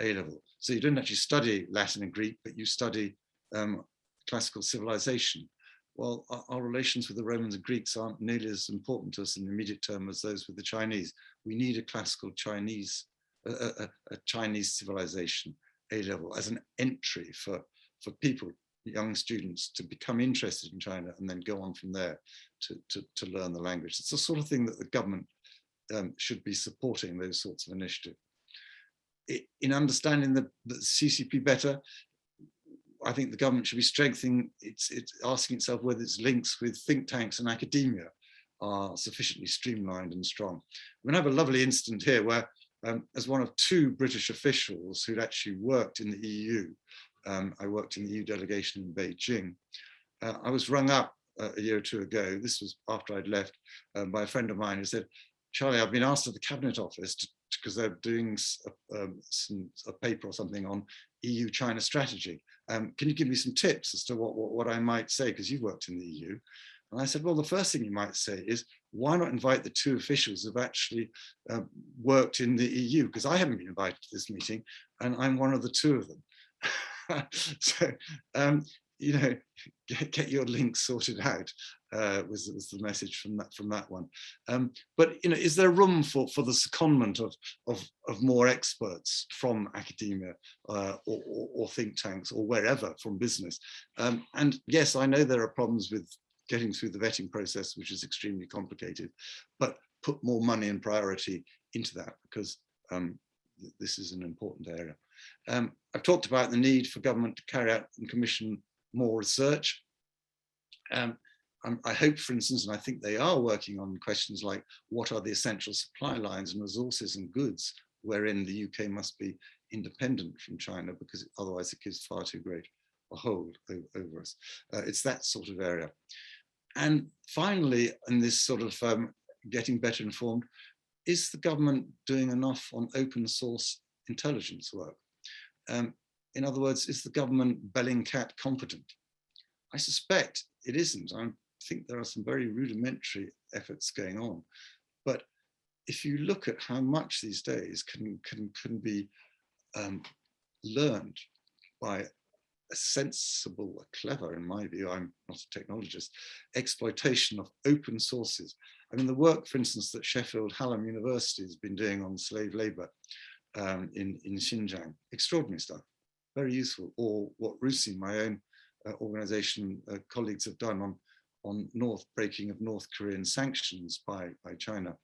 A-level. So you don't actually study Latin and Greek, but you study um, classical civilization. Well, our, our, relations with the Romans and Greeks aren't nearly as important to us in the immediate term as those with the Chinese. We need a classical Chinese, a, a, a Chinese civilization A-level as an entry for, for people, young students to become interested in China and then go on from there to, to, to learn the language. It's the sort of thing that the government um, should be supporting those sorts of initiatives. In understanding the, the CCP better, I think the government should be strengthening its, it's asking itself whether its links with think tanks and academia are sufficiently streamlined and strong. We have a lovely incident here where um, as one of two British officials who'd actually worked in the EU, um, I worked in the EU delegation in Beijing, uh, I was rung up uh, a year or two ago, this was after I'd left, um, by a friend of mine who said, Charlie, I've been asked at the Cabinet Office because they're doing a, um, some, a paper or something on EU-China strategy. Um, can you give me some tips as to what, what, what I might say, because you've worked in the EU? And I said, well, the first thing you might say is, why not invite the two officials who've actually uh, worked in the EU? Because I haven't been invited to this meeting, and I'm one of the two of them. so, um, you know, get, get your links sorted out uh, was, was the message from that from that one. Um, but you know, is there room for for the secondment of of, of more experts from academia uh, or, or, or, think tanks or wherever from business? Um, and yes, I know there are problems with getting through the vetting process, which is extremely complicated, but put more money and priority into that because um, this is an important area. Um, I've talked about the need for government to carry out and commission more research. Um, I hope, for instance, and I think they are working on questions like what are the essential supply lines and resources and goods wherein the UK must be independent from China because otherwise it gives far too great a hold over us. Uh, it's that sort of area. And finally, in this sort of um, getting better informed, is the government doing enough on open source intelligence work? Um, in other words, is the government Bellingcat competent? I suspect it isn't. I think there are some very rudimentary efforts going on. But if you look at how much these days can, can, can be um, learned by a sensible, a clever, in my view, I'm not a technologist, exploitation of open sources. I mean, the work, for instance, that Sheffield Hallam University has been doing on slave labor um, in, in Xinjiang, extraordinary stuff very useful, or what RUSI, my own uh, organization, uh, colleagues have done on, on North breaking of North Korean sanctions by, by China,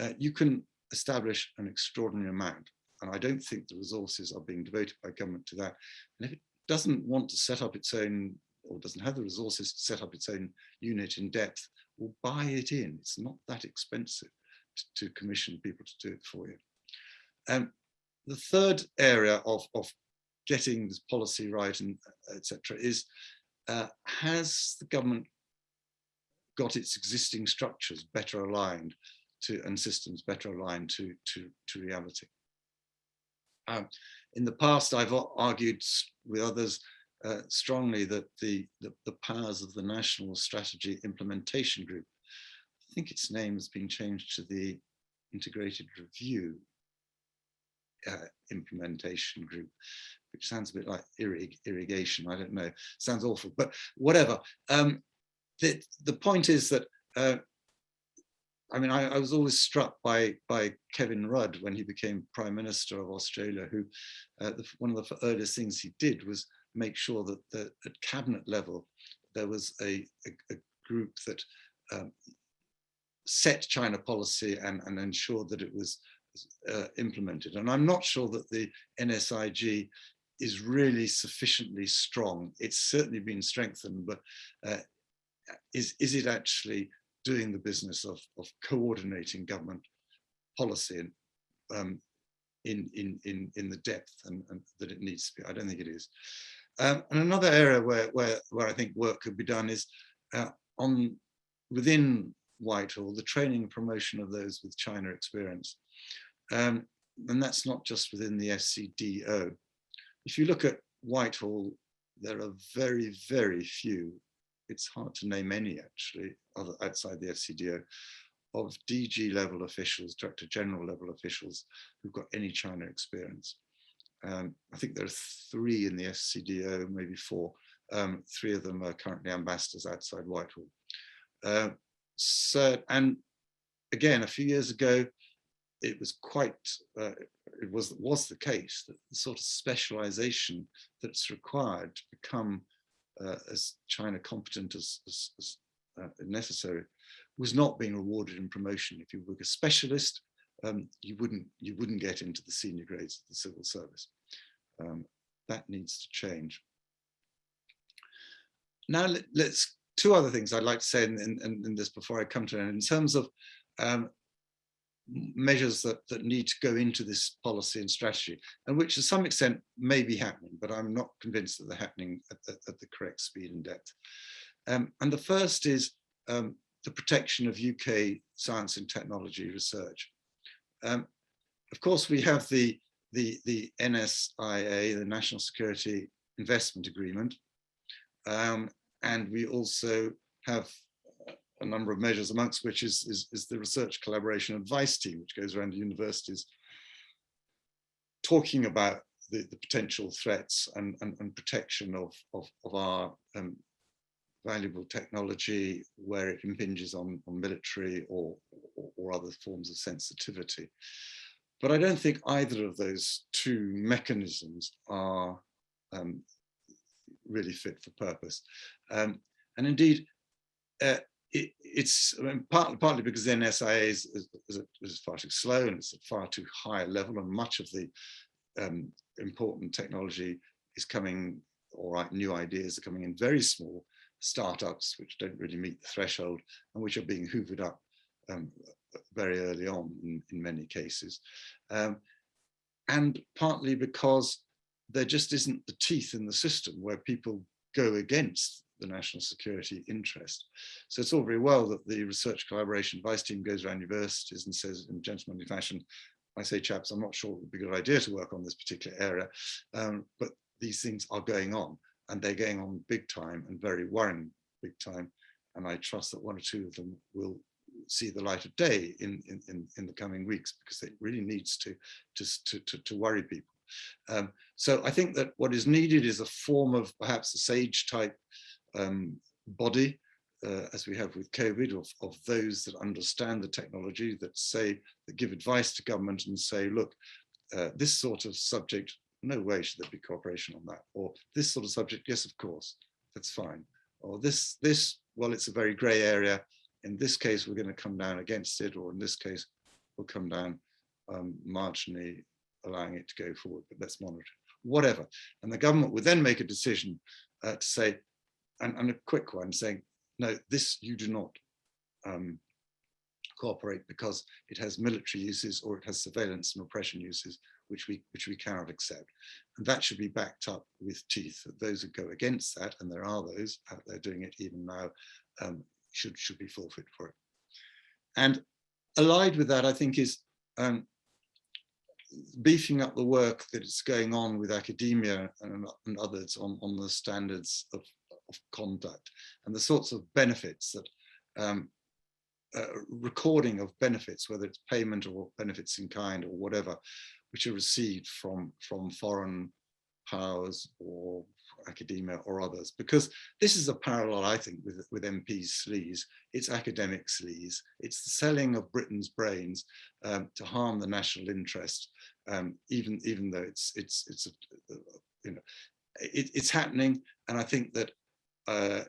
uh, you can establish an extraordinary amount. And I don't think the resources are being devoted by government to that. And if it doesn't want to set up its own, or doesn't have the resources to set up its own unit in depth, will buy it in. It's not that expensive to, to commission people to do it for you. Um, the third area of, of getting this policy right and etc. is uh, has the government got its existing structures better aligned to and systems better aligned to, to, to reality. Um, in the past, I've argued with others uh, strongly that the, the, the, powers of the National Strategy Implementation Group, I think its name has been changed to the Integrated Review uh, Implementation Group, which sounds a bit like irrig irrigation, I don't know, sounds awful, but whatever. Um, the, the point is that uh, I mean, I, I, was always struck by by Kevin Rudd when he became Prime Minister of Australia, who uh, the, one of the earliest things he did was make sure that the, at cabinet level there was a, a, a group that um, set China policy and, and ensured that it was uh, implemented. And I'm not sure that the NSIG is really sufficiently strong. It's certainly been strengthened, but uh, is, is it actually doing the business of, of coordinating government policy and, um, in, in, in, in the depth and, and, that it needs to be. I don't think it is. Um, and another area where, where, where I think work could be done is uh, on within Whitehall, the training and promotion of those with China experience. Um, and that's not just within the FCDO. If you look at Whitehall, there are very, very few it's hard to name any actually other outside the FCDO of DG level officials, Director General level officials who've got any China experience. Um, I think there are three in the FCDO, maybe four. Um, three of them are currently ambassadors outside Whitehall. Uh, so, and again, a few years ago, it was quite, uh, it was, was the case that the sort of specialization that's required to become uh, as China competent as, as, as uh, necessary was not being rewarded in promotion. If you were a specialist, um, you wouldn't you wouldn't get into the senior grades of the civil service. Um, that needs to change. Now let, us two other things I'd like to say in, in, in, this before I come to it. In terms of um, measures that, that need to go into this policy and strategy, and which to some extent may be happening, but I'm not convinced that they're happening at the, at the correct speed and depth. Um, and the first is um, the protection of UK science and technology research. Um, of course, we have the, the, the NSIA, the National Security Investment Agreement, um, and we also have a number of measures, amongst which is, is, is the research collaboration advice team, which goes around the universities talking about the, the potential threats and, and, and protection of, of, of our um, valuable technology where it impinges on, on military or, or, or, other forms of sensitivity. But I don't think either of those two mechanisms are um, really fit for purpose. Um, and indeed, uh, it, it's I mean, partly, partly because the NSIA is, is, is, far too slow and it's at far too high a level and much of the um, important technology is coming, all right, new ideas are coming in very small startups which don't really meet the threshold and which are being hoovered up um, very early on in, in many cases. Um, and partly because there just isn't the teeth in the system where people go against the national security interest. So it's all very well that the research collaboration advice team goes around universities and says in gentlemanly fashion, I say chaps, I'm not sure it would be a good idea to work on this particular area, um, but these things are going on and they're going on big time and very worrying big time. And I trust that one or two of them will see the light of day in, in, in, in the coming weeks because it really needs to, to, to, to worry people. Um, so I think that what is needed is a form of perhaps a SAGE type um, body, uh, as we have with COVID, of, of those that understand the technology, that say, that give advice to government and say, look, uh, this sort of subject, no way should there be cooperation on that. Or this sort of subject, yes, of course, that's fine. Or this, this, well, it's a very gray area. In this case, we're going to come down against it, or in this case, we'll come down um, marginally allowing it to go forward, but let's monitor it, whatever. And the government would then make a decision uh, to say, and, and, a quick one saying, no, this you do not um, cooperate because it has military uses or it has surveillance and repression uses, which we which we cannot accept. And that should be backed up with teeth. Those who go against that, and there are those out there doing it even now, um, should should be forfeit for it. And allied with that, I think, is um, beefing up the work that is going on with academia and, and others on, on the standards of, of, conduct and the sorts of benefits that um, uh, recording of benefits, whether it's payment or benefits in kind or whatever, which are received from, from foreign powers or academia or others, because this is a parallel, I think, with, with MP's sleaze. It's academic sleaze. It's the selling of Britain's brains um, to harm the national interest, um, even, even though it's, it's, it's a, you know, it, it's happening. And I think that uh,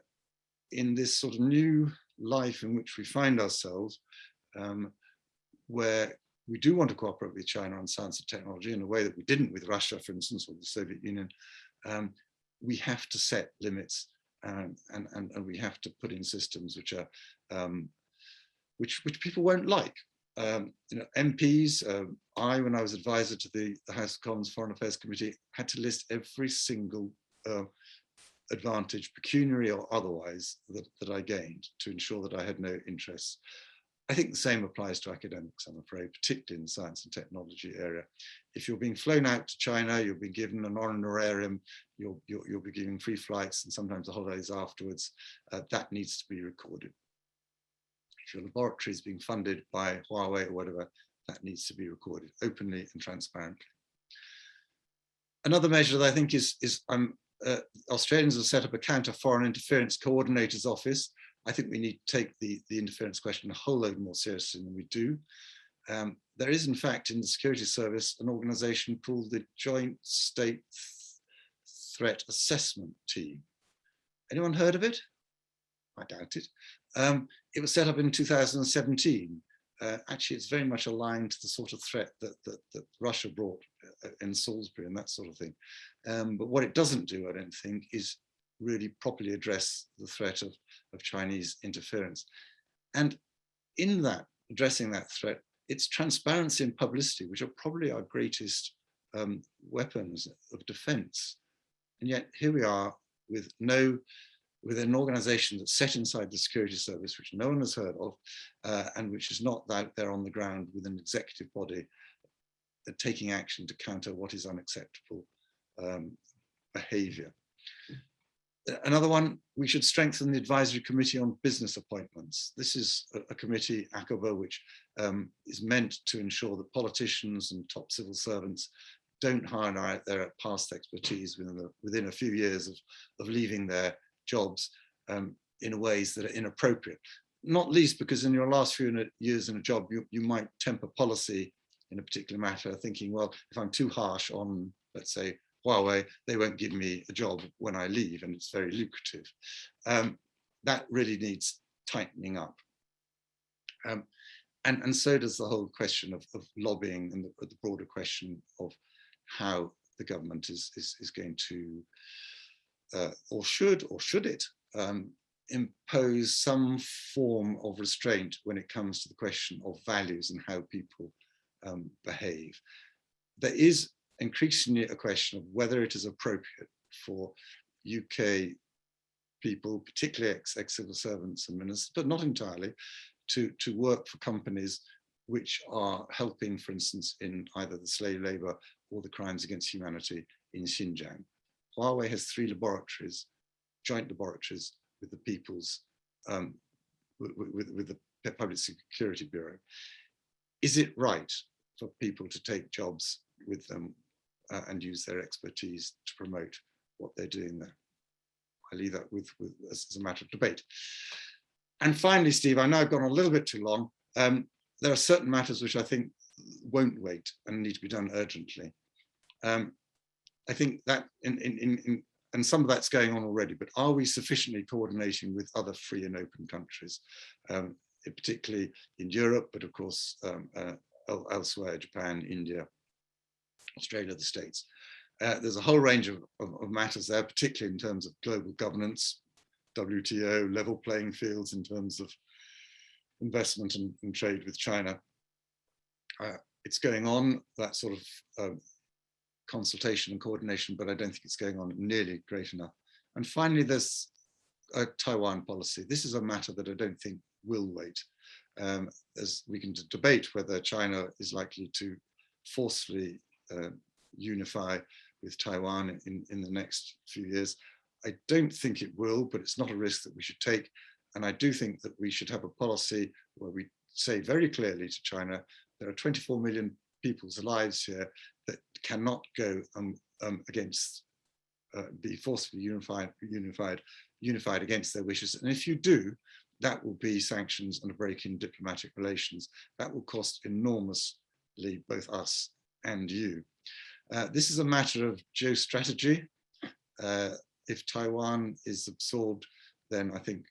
in this sort of new life in which we find ourselves, um, where we do want to cooperate with China on science and technology in a way that we didn't with Russia, for instance, or the Soviet Union, um, we have to set limits and, and, and, we have to put in systems which are um, which which people won't like. Um, you know, MPs, uh, um, I, when I was advisor to the, the, House of Commons Foreign Affairs Committee, had to list every single uh, advantage, pecuniary or otherwise, that, that I gained to ensure that I had no interests. I think the same applies to academics, I'm afraid, particularly in the science and technology area. If you're being flown out to China, you'll be given an honorarium, you'll, you'll, you'll be given free flights and sometimes the holidays afterwards. Uh, that needs to be recorded. If your laboratory is being funded by Huawei or whatever, that needs to be recorded openly and transparently. Another measure that I think is, is um, uh, Australians have set up a counter foreign interference coordinator's office I think we need to take the, the interference question a whole load more seriously than we do. Um, there is, in fact, in the security service, an organization called the Joint State Threat Assessment Team. Anyone heard of it? I doubt it. Um, it was set up in 2017. Uh, actually, it's very much aligned to the sort of threat that, that, that Russia brought uh, in Salisbury and that sort of thing. Um, but what it doesn't do, I don't think, is really properly address the threat of, of Chinese interference. And in that, addressing that threat, it's transparency and publicity, which are probably our greatest um, weapons of defense. And yet here we are with no, with an organization that's set inside the security service, which no one has heard of, uh, and which is not out there on the ground with an executive body taking action to counter what is unacceptable um, behavior. Another one, we should strengthen the advisory committee on business appointments. This is a, a committee, ACOBA, which um, is meant to ensure that politicians and top civil servants don't hire out their past expertise within, the, within a few years of, of leaving their jobs um, in ways that are inappropriate. Not least because in your last few years in a job, you, you might temper policy in a particular matter, thinking, well, if I'm too harsh on, let's say, Huawei, they won't give me a job when I leave and it's very lucrative. Um, that really needs tightening up. Um, and, and so does the whole question of, of lobbying and the, the, broader question of how the government is, is, is going to, uh, or should, or should it, um, impose some form of restraint when it comes to the question of values and how people um, behave. There is increasingly a question of whether it is appropriate for UK people, particularly ex-civil servants and ministers, but not entirely, to, to work for companies which are helping, for instance, in either the slave labor or the crimes against humanity in Xinjiang. Huawei has three laboratories, joint laboratories with the people's, um, with, with, with the Public Security Bureau. Is it right for people to take jobs with them uh, and use their expertise to promote what they're doing there. I leave that with, with as, as, a matter of debate. And finally, Steve, I know I've gone a little bit too long. Um, there are certain matters which I think won't wait and need to be done urgently. Um, I think that in, in, in, and some of that's going on already, but are we sufficiently coordinating with other free and open countries, um, particularly in Europe, but of course um, uh, elsewhere, Japan, India, Australia, the States. Uh, there's a whole range of, of, of, matters there, particularly in terms of global governance, WTO, level playing fields in terms of investment and, and trade with China. Uh, it's going on, that sort of uh, consultation and coordination, but I don't think it's going on nearly great enough. And finally, there's uh, Taiwan policy. This is a matter that I don't think will wait. Um, as we can debate whether China is likely to forcefully uh, unify with Taiwan in, in the next few years. I don't think it will, but it's not a risk that we should take. And I do think that we should have a policy where we say very clearly to China, there are 24 million people's lives here that cannot go um, um, against, uh, be forcefully unified, unified, unified against their wishes. And if you do, that will be sanctions and a break in diplomatic relations. That will cost enormously both us and you. Uh, this is a matter of geostrategy. Uh, if Taiwan is absorbed, then I think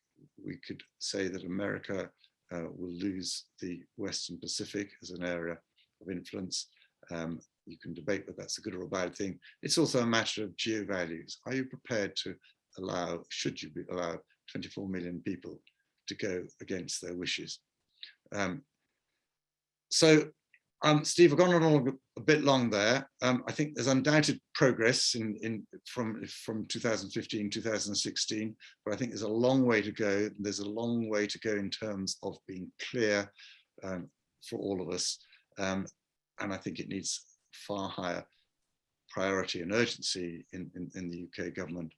we could say that America uh, will lose the Western Pacific as an area of influence. Um, you can debate whether that's a good or a bad thing. It's also a matter of geo values. Are you prepared to allow, should you be allow 24 million people to go against their wishes? Um, so um, Steve, I've gone on a bit long there. Um, I think there's undoubted progress in, in from from 2015, 2016, but I think there's a long way to go. There's a long way to go in terms of being clear um, for all of us. Um, and I think it needs far higher priority and urgency in, in, in the UK government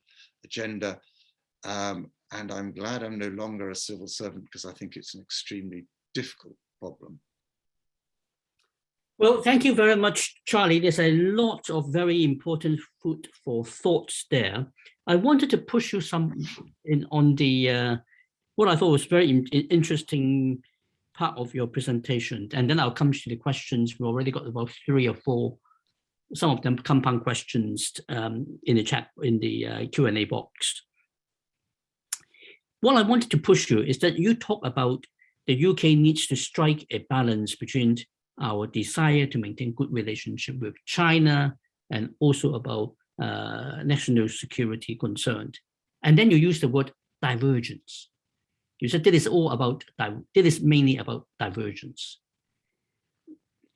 agenda. Um, and I'm glad I'm no longer a civil servant because I think it's an extremely difficult problem. Well, thank you very much, Charlie. There's a lot of very important food for thoughts there. I wanted to push you some in on the uh, what I thought was very in interesting part of your presentation, and then I'll come to the questions. We've already got about three or four, some of them compound questions um, in the chat in the uh, Q and A box. What I wanted to push you is that you talk about the UK needs to strike a balance between our desire to maintain good relationship with China and also about uh, national security concerned. And then you use the word divergence. You said this is all about, this is mainly about divergence.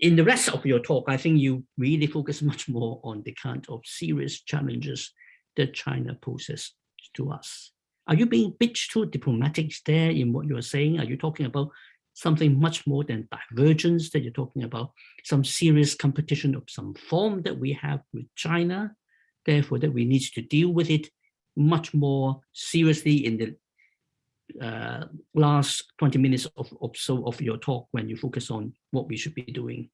In the rest of your talk, I think you really focus much more on the kind of serious challenges that China poses to us. Are you being a bit too diplomatic there in what you're saying? Are you talking about something much more than divergence that you're talking about, some serious competition of some form that we have with China, therefore that we need to deal with it much more seriously in the uh, last 20 minutes of, of so of your talk when you focus on what we should be doing.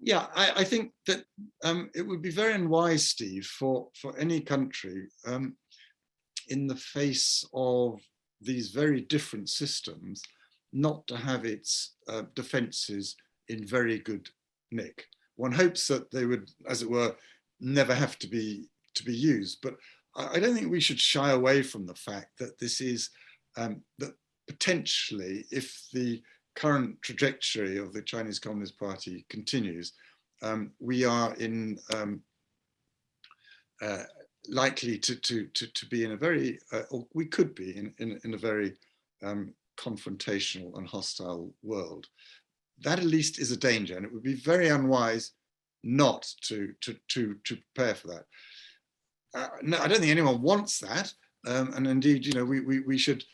Yeah, I, I think that um, it would be very unwise, Steve, for, for any country um, in the face of these very different systems not to have its uh, defences in very good nick. One hopes that they would, as it were, never have to be to be used. But I, don't think we should shy away from the fact that this is um, that potentially, if the current trajectory of the Chinese Communist Party continues, um, we are in um, uh, likely to, to, to, to be in a very, uh, or we could be in, in, in a very um, confrontational and hostile world. That at least is a danger and it would be very unwise not to, to, to, to prepare for that. Uh, no, I don't think anyone wants that. Um, and indeed, you know, we, we, we should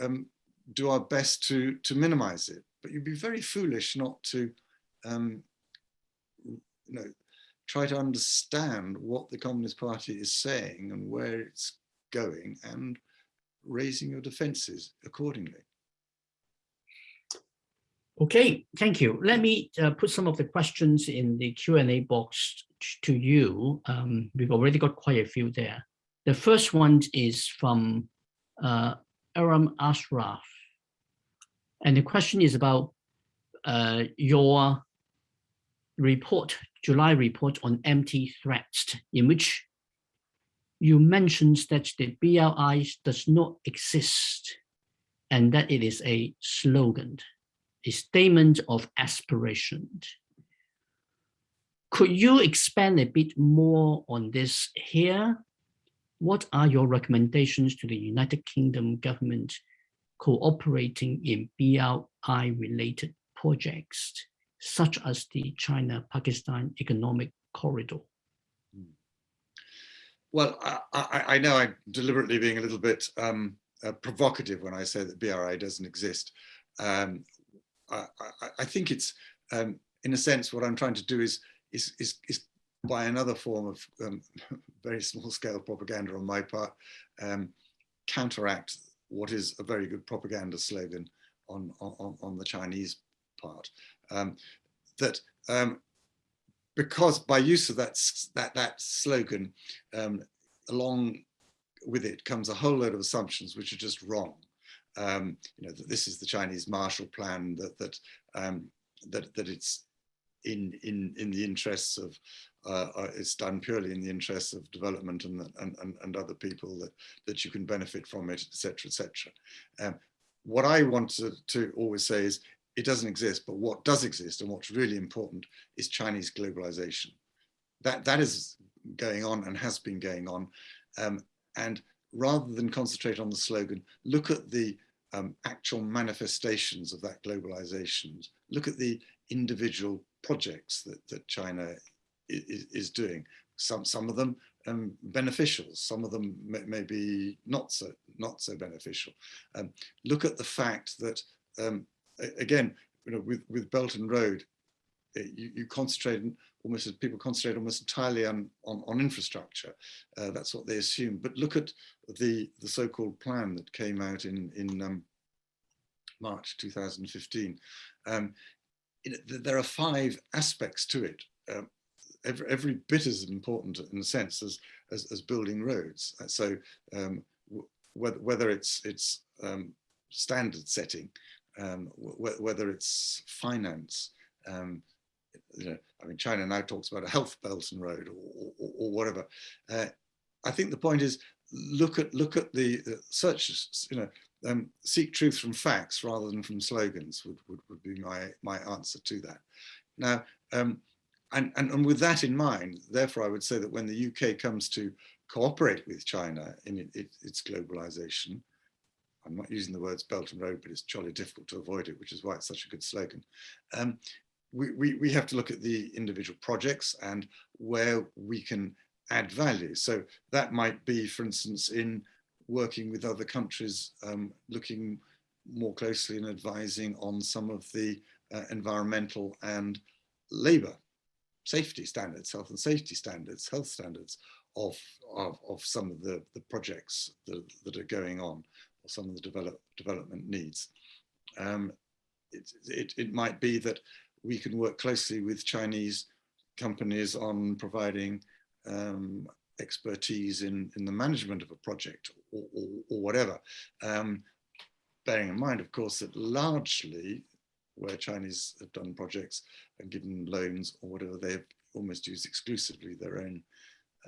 um, do our best to, to minimize it, but you'd be very foolish not to, um, you know, try to understand what the Communist Party is saying and where it's going and raising your defenses accordingly. Okay, thank you. Let me uh, put some of the questions in the Q&A box to you. Um, we've already got quite a few there. The first one is from uh, Aram Ashraf. And the question is about uh, your report July report on empty threats, in which you mentioned that the BRI does not exist and that it is a slogan, a statement of aspiration. Could you expand a bit more on this here? What are your recommendations to the United Kingdom government cooperating in BRI related projects? Such as the China-Pakistan Economic Corridor? Well, I, I, I, know I'm deliberately being a little bit um, uh, provocative when I say that BRI doesn't exist. Um, I, I, think it's, um, in a sense, what I'm trying to do is, is, is, is by another form of um, very small scale propaganda on my part, um, counteract what is a very good propaganda slogan on, on, on the Chinese part. Um, that um, because by use of that, that, that slogan, um, along with it comes a whole load of assumptions which are just wrong. Um, you know, that this is the Chinese Marshall Plan, that, that, um, that, that it's in, in, in the interests of, uh, uh, it's done purely in the interests of development and, and, and, and other people that, that you can benefit from it, etc., etc. Um, what I want to, to always say is it doesn't exist, but what does exist and what's really important is Chinese globalization. That, that is going on and has been going on. Um, and rather than concentrate on the slogan, look at the um, actual manifestations of that globalization. Look at the individual projects that, that China is, is doing. Some, some of them um, beneficial, some of them may, may, be not so, not so beneficial. Um, look at the fact that um, again, you know, with, with Belt and Road, eh, you, you concentrate almost as people concentrate almost entirely on, on, on infrastructure. Uh, that's what they assume. But look at the, the so-called plan that came out in, in um, March 2015. Um, it, there are five aspects to it. Um, every, every bit as important in a sense as, as, as building roads. Uh, so um, whether, whether it's, it's um, standard setting, um, whether it's finance, um, you know, I mean, China now talks about a health belt and road or, or, or whatever. Uh, I think the point is look at look at the, the search, you know, um, seek truth from facts rather than from slogans would, would, would be my, my answer to that. Now, um, and, and, and with that in mind, therefore, I would say that when the UK comes to cooperate with China in it, it, its globalization, I'm not using the words belt and road, but it's jolly difficult to avoid it, which is why it's such a good slogan. Um, we, we, we have to look at the individual projects and where we can add value. So that might be, for instance, in working with other countries, um, looking more closely and advising on some of the uh, environmental and labour safety standards, health and safety standards, health standards of, of, of some of the, the projects that, that are going on some of the develop, development needs. Um, it, it, it might be that we can work closely with Chinese companies on providing um, expertise in, in the management of a project or, or, or whatever. Um, bearing in mind, of course, that largely where Chinese have done projects and given loans or whatever, they've almost used exclusively their own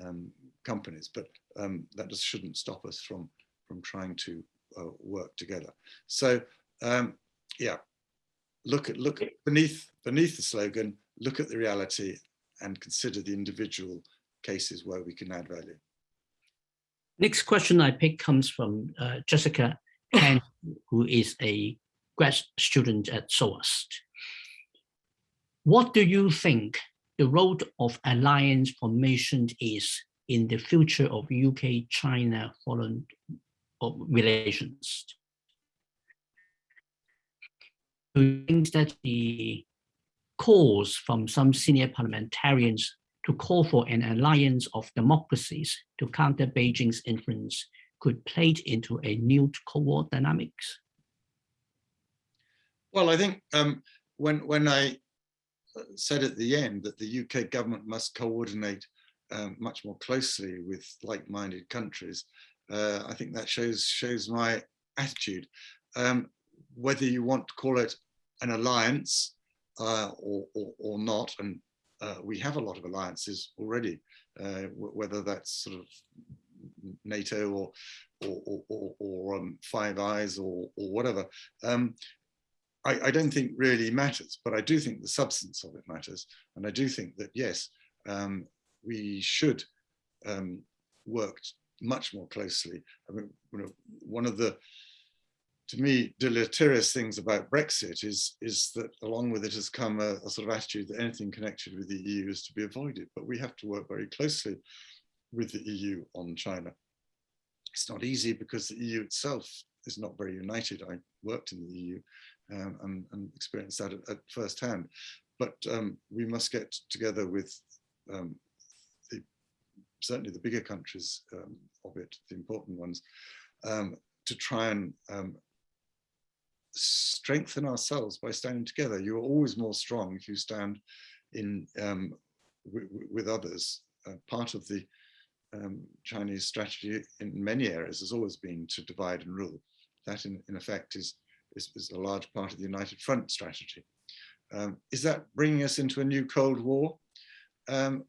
um, companies. But um, that just shouldn't stop us from, from trying to uh, work together. So um, yeah, look at look beneath beneath the slogan, look at the reality and consider the individual cases where we can add value. Next question I pick comes from uh, Jessica Ken, who is a grad student at SOAS. What do you think the role of alliance formation is in the future of UK-China foreign relations. Do you think that the calls from some senior parliamentarians to call for an alliance of democracies to counter Beijing's influence could play into a new Cold War dynamics? Well, I think um, when when I said at the end that the UK government must coordinate um, much more closely with like-minded countries, uh, I think that shows shows my attitude. Um, whether you want to call it an alliance uh, or, or, or, not, and uh, we have a lot of alliances already, uh, whether that's sort of NATO or or, or, or um, Five Eyes or, or whatever. Um, I, I, don't think really matters, but I do think the substance of it matters. And I do think that, yes, um, we should um, work much more closely. I mean, you know, one of the, to me, deleterious things about Brexit is, is that along with it has come a, a, sort of attitude that anything connected with the EU is to be avoided. But we have to work very closely with the EU on China. It's not easy because the EU itself is not very united. I worked in the EU um, and, and, experienced that at, at first hand. But um, we must get together with um, certainly the bigger countries um, of it, the important ones, um, to try and um, strengthen ourselves by standing together. You are always more strong if you stand in with others. Uh, part of the um, Chinese strategy in many areas has always been to divide and rule. That in, in effect is, is, is, a large part of the United Front strategy. Um, is that bringing us into a new Cold War? Um,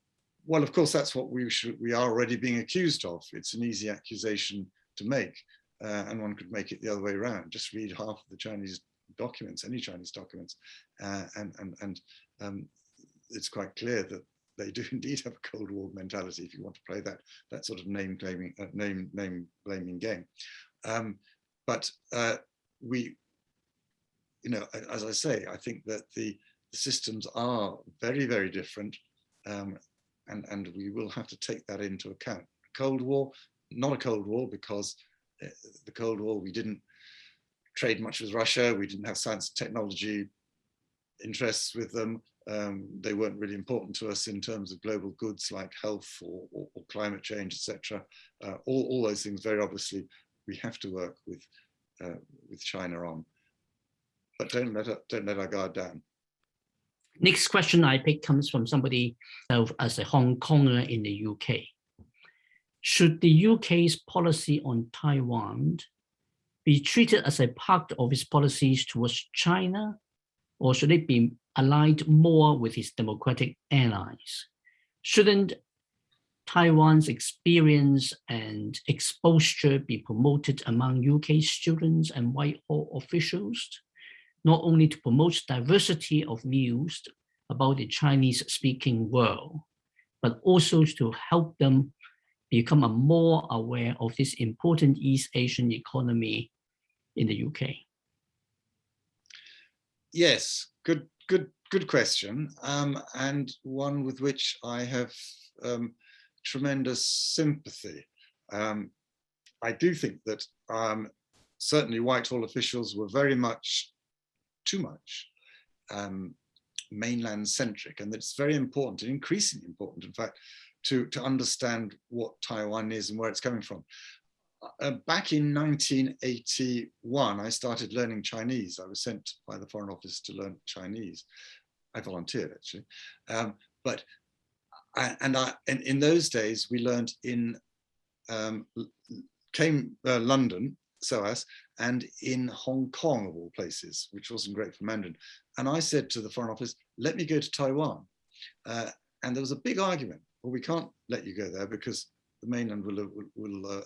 well, of course, that's what we should, we are already being accused of. It's an easy accusation to make, uh, and one could make it the other way around. Just read half of the Chinese documents, any Chinese documents, uh, and and and um, it's quite clear that they do indeed have a Cold War mentality. If you want to play that that sort of name claiming, uh, name name blaming game, um, but uh, we, you know, as I say, I think that the, the systems are very very different, um, and and we will have to take that into account. Cold War, not a Cold War because uh, the Cold War we didn't trade much with Russia, we didn't have science and technology interests with them um, they weren't really important to us in terms of global goods like health or, or, or climate change, etc. Uh, all, all those things, very obviously, we have to work with uh, with China on. But don't let, don't let our guard down. Next question I pick comes from somebody as a Hong Konger in the UK. Should the UK's policy on Taiwan be treated as a part of its policies towards China, or should it be aligned more with its democratic allies. Shouldn't Taiwan's experience and exposure be promoted among UK students and Whitehall officials, not only to promote diversity of views about the Chinese-speaking world, but also to help them become more aware of this important East Asian economy in the UK? Yes, good good, good question, um, and one with which I have um, tremendous sympathy. Um, I do think that um, certainly Whitehall officials were very much, too much, um, mainland centric, and that it's very important and increasingly important, in fact, to, to understand what Taiwan is and where it's coming from uh, back in 1981, I started learning Chinese. I was sent by the Foreign Office to learn Chinese. I volunteered actually, um, but I, and I and in those days we learned in um, came uh, London, SOAS, and in Hong Kong of all places, which wasn't great for Mandarin. And I said to the Foreign Office, "Let me go to Taiwan," uh, and there was a big argument. Well, we can't let you go there because the mainland will, will, will uh,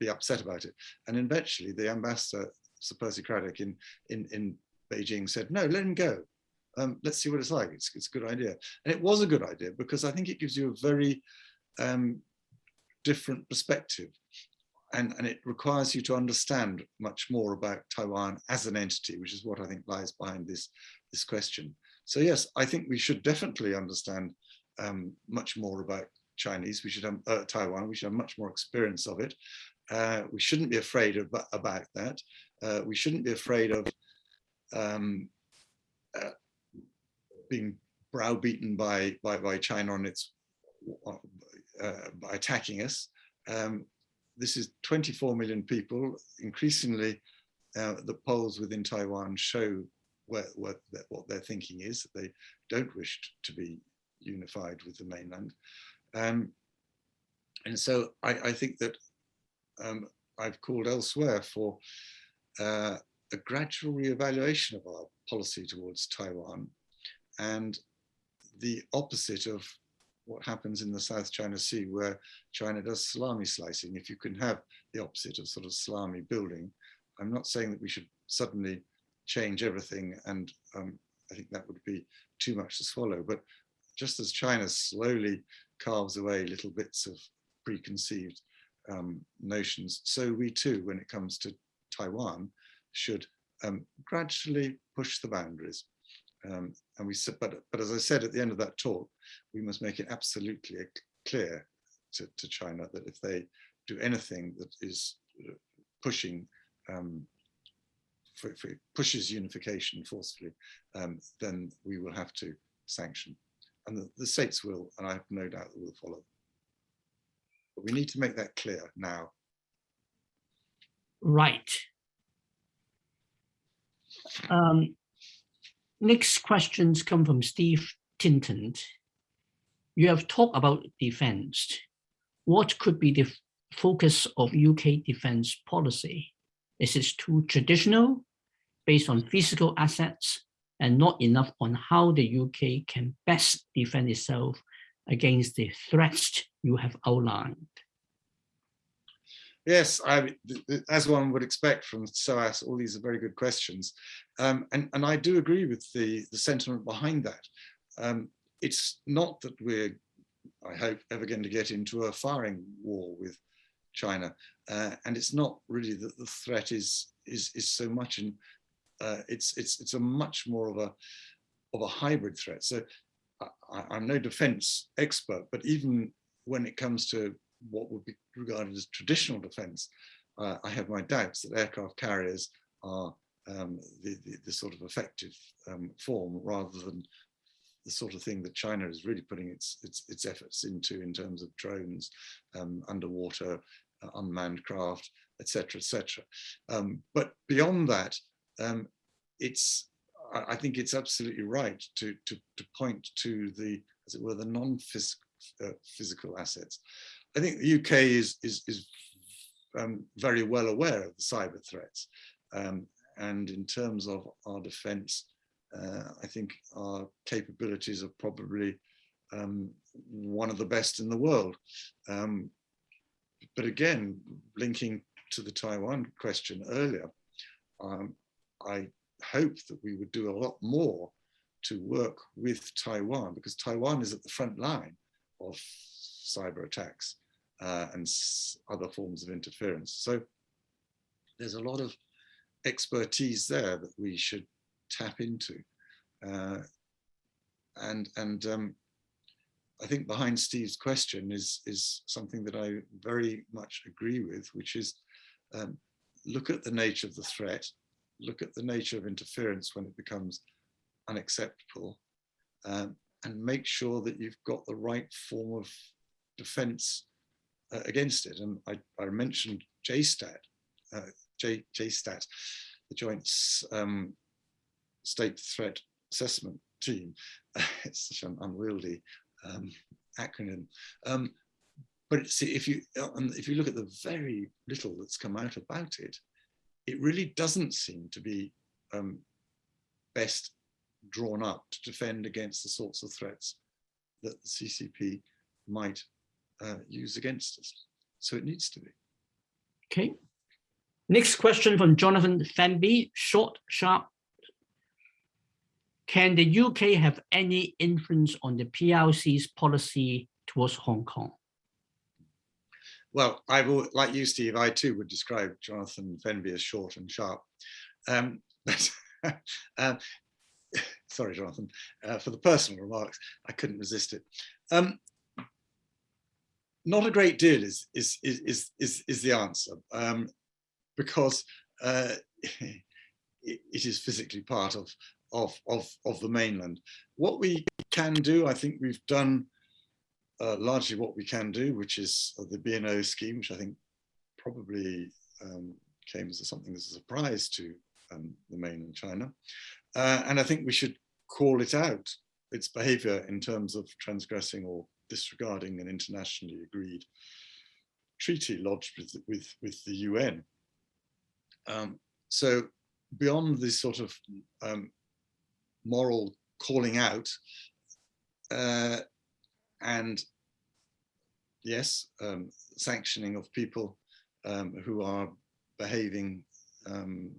be upset about it. And eventually the ambassador, Sir Percy Cradock in, in, in Beijing said, no, let him go. Um, let's see what it's like. It's, it's a good idea. And it was a good idea because I think it gives you a very um, different perspective. And, and it requires you to understand much more about Taiwan as an entity, which is what I think lies behind this, this question. So yes, I think we should definitely understand um, much more about Chinese, we should have uh, Taiwan, we should have much more experience of it. Uh, we shouldn't be afraid of, about that. Uh, we shouldn't be afraid of um, uh, being browbeaten by, by, by China on its uh, by attacking us. Um, this is 24 million people. Increasingly, uh, the polls within Taiwan show where, where, what their thinking is. They don't wish to be unified with the mainland. Um, and so I, I, think that um, I've called elsewhere for uh, a gradual re-evaluation of our policy towards Taiwan and the opposite of what happens in the South China Sea where China does salami slicing. If you can have the opposite of sort of salami building, I'm not saying that we should suddenly change everything and um, I think that would be too much to swallow. But just as China slowly carves away little bits of preconceived um, notions, so we too, when it comes to Taiwan, should um, gradually push the boundaries. Um, and we said, but, but as I said at the end of that talk, we must make it absolutely clear to, to China that if they do anything that is uh, pushing um, for, for pushes unification forcefully, um, then we will have to sanction. And the, the states will, and I have no doubt that will follow. But we need to make that clear now. Right. Um, next questions come from Steve Tinton. You have talked about defense. What could be the focus of UK defense policy? Is it too traditional, based on physical assets, and not enough on how the UK can best defend itself against the threats you have outlined? Yes, I, as one would expect from SOAS, all these are very good questions. Um, and, and I do agree with the, the sentiment behind that. Um, it's not that we're, I hope, ever going to get into a firing war with China. Uh, and it's not really that the threat is, is, is so much, and uh, it's, it's, it's a much more of a, of a hybrid threat. So I, I'm no defense expert, but even when it comes to what would be regarded as traditional defense, uh, I have my doubts that aircraft carriers are um, the, the, the, sort of effective um, form rather than the sort of thing that China is really putting its its, its efforts into in terms of drones, um, underwater, uh, unmanned craft, etc., etc. Um, but beyond that, um, it's I, I, think it's absolutely right to, to to point to the as it were the non-physical uh, assets. I think the UK is, is, is um, very well aware of the cyber threats. Um, and in terms of our defense, uh, I think our capabilities are probably um, one of the best in the world. Um, but again, linking to the Taiwan question earlier, um, I hope that we would do a lot more to work with Taiwan because Taiwan is at the front line of cyber attacks uh, and other forms of interference. So there's a lot of expertise there that we should tap into. Uh, and and um, I think behind Steve's question is, is something that I very much agree with, which is um, look at the nature of the threat, look at the nature of interference when it becomes unacceptable, um, and make sure that you've got the right form of defense uh, against it. And I, I mentioned JSTAT, uh, J, JSTAT, the Joint um, State Threat Assessment Team. it's such an unwieldy um, acronym. Um, but see, if you um, if you look at the very little that's come out about it, it really doesn't seem to be um, best drawn up to defend against the sorts of threats that the CCP might uh, use against us. So it needs to be. Okay. Next question from Jonathan Fenby, short, sharp. Can the UK have any influence on the PRC's policy towards Hong Kong? Well, I will, like you, Steve, I too would describe Jonathan Fenby as short and sharp. Um, but, uh, sorry, Jonathan, uh, for the personal remarks, I couldn't resist it. Um, not a great deal is is is is is the answer um, because uh, it, it is physically part of of of of the mainland. What we can do, I think we've done uh, largely what we can do, which is the BNO scheme, which I think probably um, came as something as a surprise to um, the mainland China, uh, and I think we should call it out its behaviour in terms of transgressing or disregarding an internationally agreed treaty lodged with, with, with the UN. Um, so beyond this sort of um, moral calling out, uh, and yes, um, sanctioning of people um, who are behaving, um,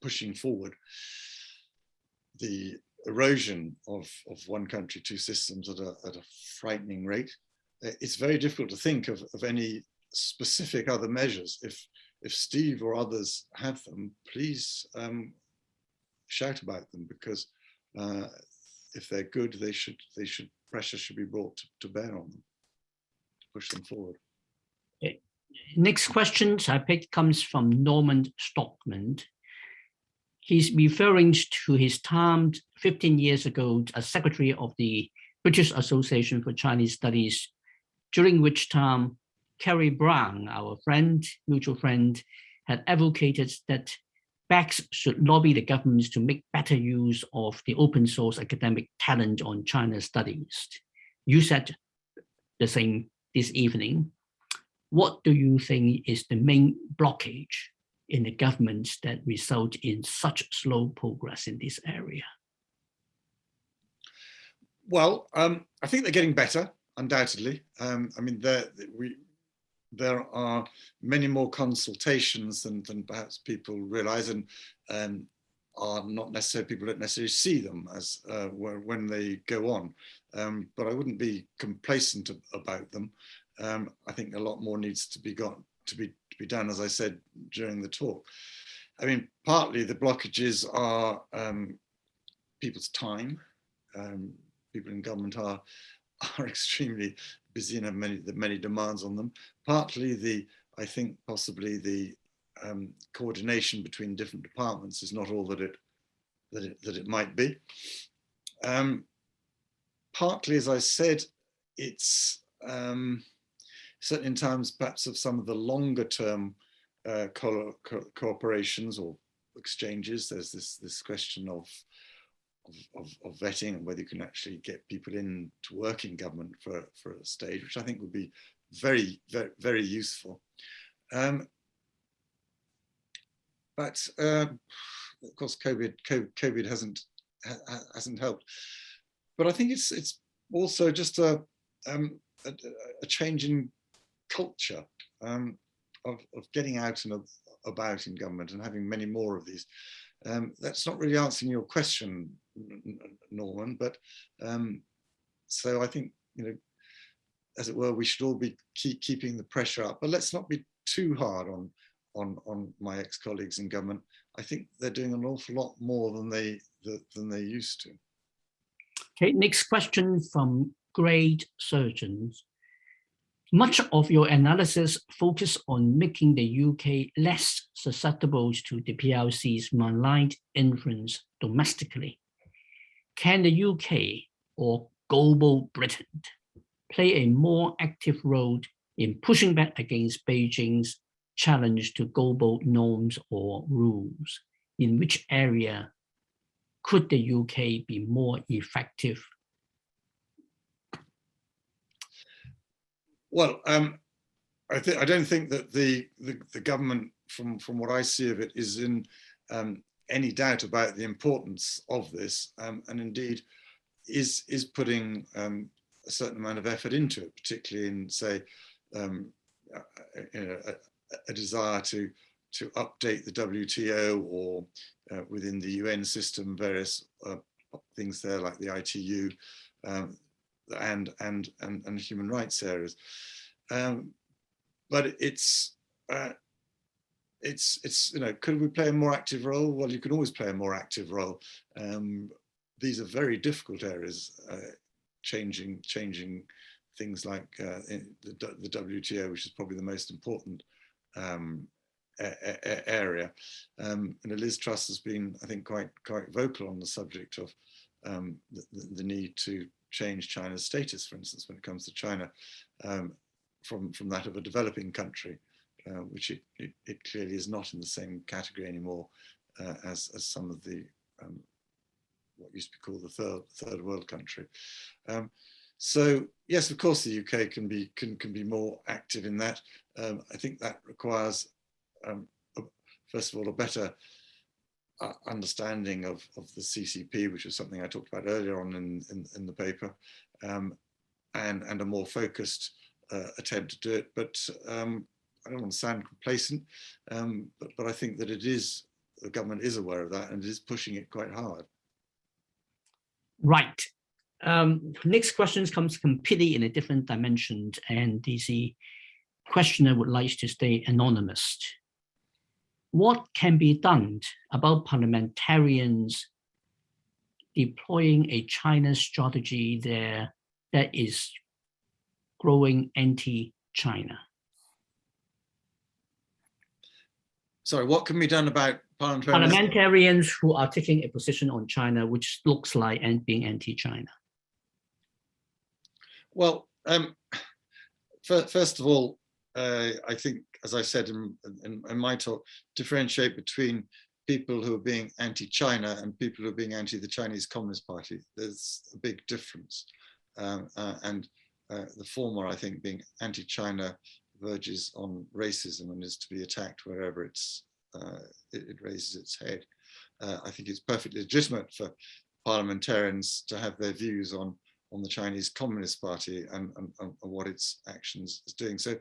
pushing forward the erosion of, of one country, two systems at a, at a frightening rate. Uh, it's very difficult to think of, of any specific other measures. If, if Steve or others have them, please um, shout about them because uh, if they're good, they should, they should, pressure should be brought to, to bear on them. push them forward. Next question I picked comes from Norman Stockman. He's referring to his time 15 years ago as secretary of the British Association for Chinese Studies, during which time Kerry Brown, our friend, mutual friend, had advocated that BACS should lobby the governments to make better use of the open source academic talent on China studies. You said the same this evening. What do you think is the main blockage in the governments that result in such slow progress in this area? Well, um, I think they're getting better, undoubtedly. Um, I mean, we, there are many more consultations than, than perhaps people realize and um, are not necessarily, people don't necessarily see them as uh, when they go on. Um, but I wouldn't be complacent about them. Um, I think a lot more needs to be got to be be done, as I said during the talk. I mean, partly the blockages are um, people's time. Um, people in government are are extremely busy and have many the many demands on them. Partly the, I think possibly the um, coordination between different departments is not all that it that it, that it might be. Um, partly, as I said, it's um, certainly in terms perhaps of some of the longer term uh, co co cooperations or exchanges. There's this this question of of, of, vetting and whether you can actually get people in to work in government for, for a stage, which I think would be very, very, very useful. Um, but uh, of course, COVID, COVID hasn't hasn't helped. But I think it's it's also just a um, a, a, change in culture um, of, of getting out and about in government and having many more of these. Um, that's not really answering your question, Norman, but um, so I think, you know, as it were, we should all be keep keeping the pressure up, but let's not be too hard on on on my ex-colleagues in government. I think they're doing an awful lot more than they than they used to. Okay, next question from Great Surgeons. Much of your analysis focus on making the UK less susceptible to the PRC's malign influence domestically. Can the UK or global Britain play a more active role in pushing back against Beijing's challenge to global norms or rules? In which area could the UK be more effective? Well, um, I, I don't think that the, the, the, government, from, from what I see of it, is in um, any doubt about the importance of this, um, and indeed is, is putting um, a certain amount of effort into it, particularly in, say, um, a, a, desire to to update the WTO or uh, within the UN system, various uh, things there like the ITU um, and, and, and, and human rights areas. Um, but it's, uh, it's, it's, you know, could we play a more active role? Well, you can always play a more active role. Um, these are very difficult areas, uh, changing, changing things like uh, the, the WTO, which is probably the most important um, area. Um, and Liz Truss has been, I think, quite quite vocal on the subject of um, the, the, need to change China's status, for instance, when it comes to China, um, from, from that of a developing country, uh, which it, it, it, clearly is not in the same category anymore uh, as, as some of the, um, what used to be called the third, third world country. Um, so yes, of course, the UK can be can can be more active in that. Um, I think that requires um, first of all, a better understanding of, of the CCP, which is something I talked about earlier on in, in, in the paper, um, and, and a more focused uh, attempt to do it. But um, I don't want to sound complacent, um, but, but I think that it is, the government is aware of that and is pushing it quite hard. Right. Um, next questions comes completely in a different dimension and the questioner would like to stay anonymous what can be done about parliamentarians deploying a China strategy there that is growing anti-China? Sorry, what can be done about parliamentarians? Parliamentarians who are taking a position on China, which looks like and being anti-China. Well, um, first of all, uh, I think, as I said in, in, in, my talk, differentiate between people who are being anti-China and people who are being anti the Chinese Communist Party. There's a big difference. Um, uh, and uh, the former, I think, being anti-China verges on racism and is to be attacked wherever it's uh, it, it, raises its head. Uh, I think it's perfectly legitimate for parliamentarians to have their views on on the Chinese Communist Party and, and, and what its actions is doing. So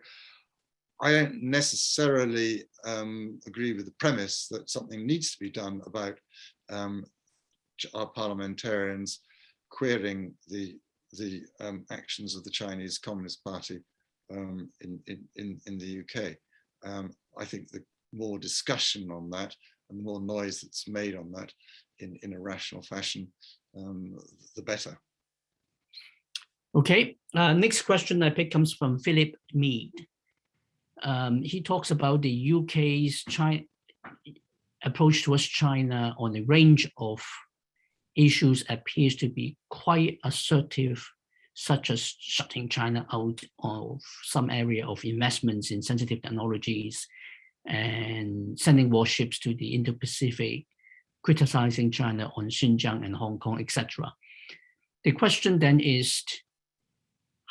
I don't necessarily um, agree with the premise that something needs to be done about um, our parliamentarians querying the the um, actions of the Chinese Communist Party um, in, in, in the UK. Um, I think the more discussion on that and the more noise that's made on that in, in a rational fashion, um, the better. Okay, uh, next question I pick comes from Philip Mead. Um, he talks about the UK's China approach towards China on a range of issues appears to be quite assertive, such as shutting China out of some area of investments in sensitive technologies and sending warships to the Indo-Pacific, criticizing China on Xinjiang and Hong Kong, etc. The question then is,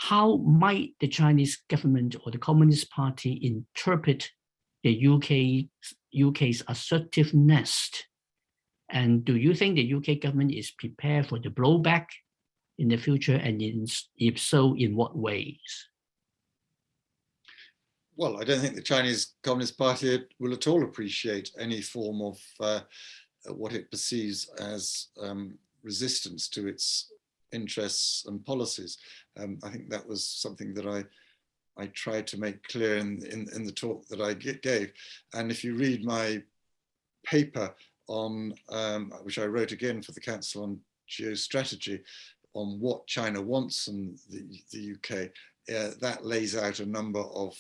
how might the Chinese government or the Communist Party interpret the UK, UK's assertiveness? And do you think the UK government is prepared for the blowback in the future? And in, if so, in what ways? Well, I don't think the Chinese Communist Party will at all appreciate any form of uh, what it perceives as um, resistance to its interests and policies. Um, I think that was something that I I tried to make clear in, in, in the talk that I gave. And if you read my paper on, um, which I wrote again for the Council on Geostrategy, on what China wants and the, the UK, uh, that lays out a number of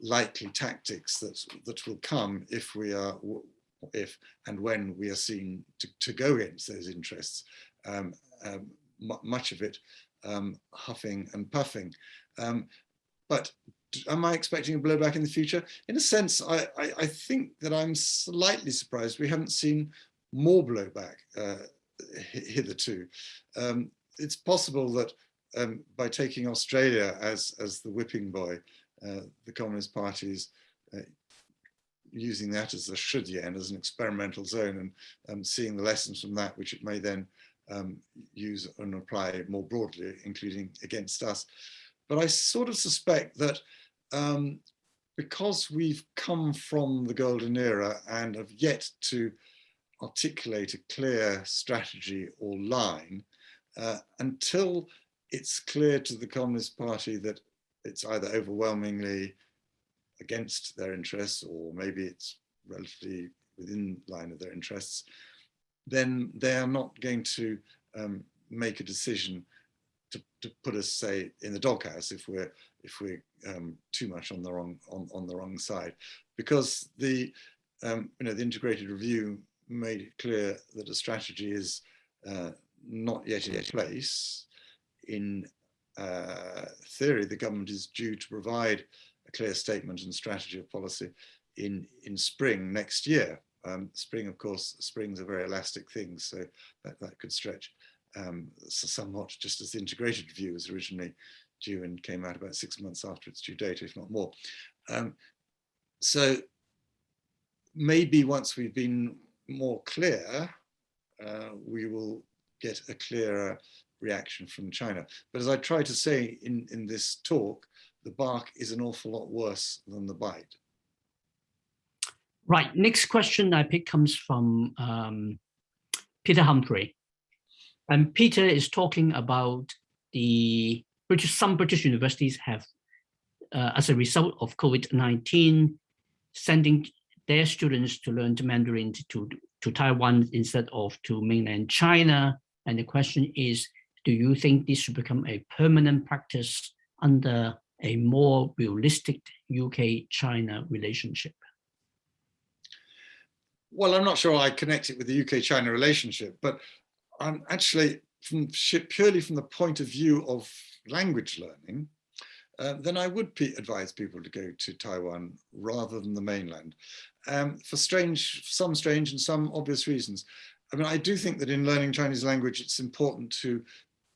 likely tactics that, that will come if we are, if and when we are seen to, to go against those interests. Um, um, much of it um, huffing and puffing. Um, but am I expecting a blowback in the future? In a sense, I, I, I think that I'm slightly surprised we haven't seen more blowback uh, hitherto. Um, it's possible that um, by taking Australia as, as the whipping boy, uh, the Communist Party's uh, using that as a shidian, as an experimental zone and um, seeing the lessons from that, which it may then um, use and apply more broadly, including against us. But I sort of suspect that um, because we've come from the golden era and have yet to articulate a clear strategy or line, uh, until it's clear to the Communist Party that it's either overwhelmingly against their interests or maybe it's relatively within line of their interests, then they are not going to um, make a decision to, to, put us, say, in the doghouse if we're if we're um, too much on the wrong on, on the wrong side, because the um, you know the integrated review made it clear that a strategy is uh, not yet in place. In uh, theory, the government is due to provide a clear statement and strategy of policy in in spring next year. Um, spring, of course, spring's are very elastic things, so that, that could stretch um, somewhat just as the integrated review was originally due and came out about six months after its due date, if not more. Um, so maybe once we've been more clear, uh, we will get a clearer reaction from China. But as I try to say in, in this talk, the bark is an awful lot worse than the bite. Right, next question I pick comes from um, Peter Humphrey. And Peter is talking about the British, some British universities have, uh, as a result of COVID-19, sending their students to learn Mandarin to, to Taiwan instead of to mainland China. And the question is, do you think this should become a permanent practice under a more realistic UK-China relationship? Well, I'm not sure I connect it with the UK-China relationship, but I'm actually from purely from the point of view of language learning, uh, then I would advise people to go to Taiwan rather than the mainland um, for strange, some strange and some obvious reasons. I mean, I do think that in learning Chinese language, it's important to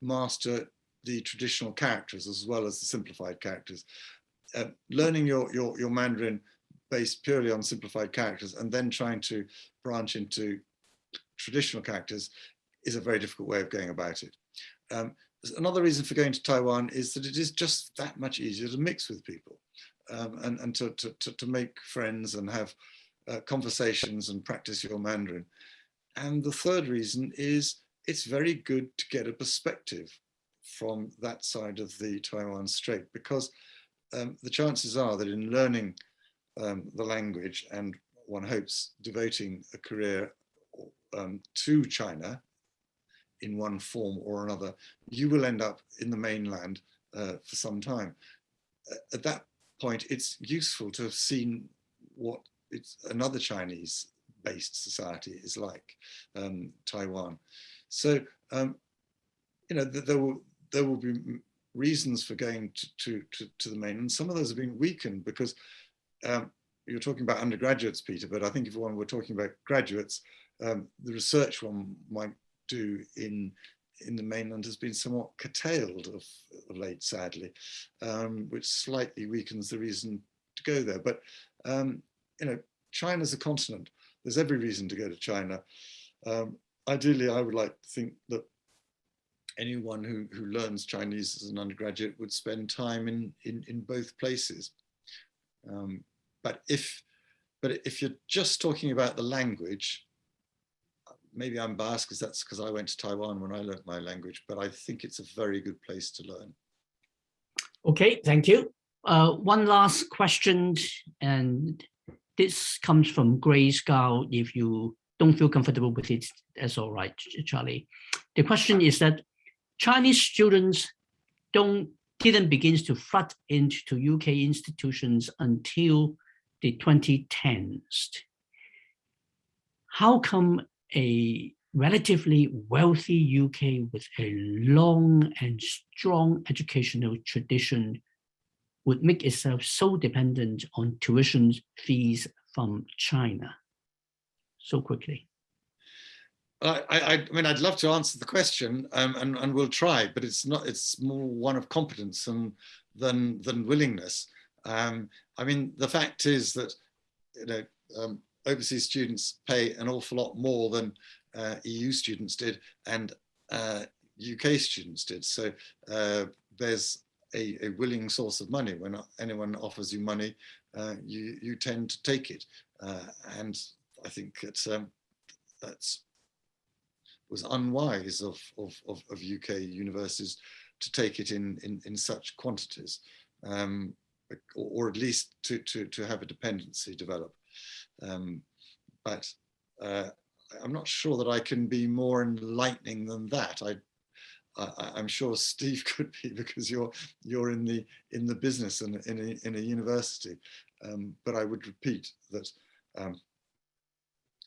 master the traditional characters as well as the simplified characters. Uh, learning your, your, your Mandarin based purely on simplified characters and then trying to branch into traditional characters is a very difficult way of going about it. Um, another reason for going to Taiwan is that it is just that much easier to mix with people um, and, and to, to, to, make friends and have uh, conversations and practice your Mandarin. And the third reason is it's very good to get a perspective from that side of the Taiwan Strait because um, the chances are that in learning um, the language and one hopes devoting a career um, to China in one form or another, you will end up in the mainland uh, for some time. At that point, it's useful to have seen what it's another Chinese based society is like, um, Taiwan. So, um, you know, there will, there will be reasons for going to, to, to, to the mainland. Some of those have been weakened because um, you're talking about undergraduates, Peter, but I think if one were talking about graduates, um, the research one might do in in the mainland has been somewhat curtailed of, of late, sadly, um, which slightly weakens the reason to go there. But um, you know, China's a continent. There's every reason to go to China. Um, ideally, I would like to think that anyone who, who learns Chinese as an undergraduate would spend time in, in, in both places. Um, but if but if you're just talking about the language, maybe I'm biased because that's because I went to Taiwan when I learned my language, but I think it's a very good place to learn. Okay, thank you. Uh, one last question, and this comes from Grace Gao. If you don't feel comfortable with it, that's all right, Charlie. The question is that Chinese students don't didn't begin to flood into UK institutions until the 2010s. How come a relatively wealthy UK with a long and strong educational tradition would make itself so dependent on tuition fees from China so quickly? I, I, I, mean, I'd love to answer the question, um, and, and we'll try, but it's not. It's more one of competence and than than willingness. Um, I mean, the fact is that you know um, overseas students pay an awful lot more than uh, EU students did and uh, UK students did. So uh, there's a, a, willing source of money. When anyone offers you money, uh, you, you tend to take it. Uh, and I think it's, um, that's was unwise of, of, of, of, UK universities to take it in, in, in such quantities, um, or, at least to, to, to have a dependency develop. Um, but uh, I'm not sure that I can be more enlightening than that. I, I, am sure Steve could be because you're you're in the in the business and in a, in a university. Um, but I would repeat that um,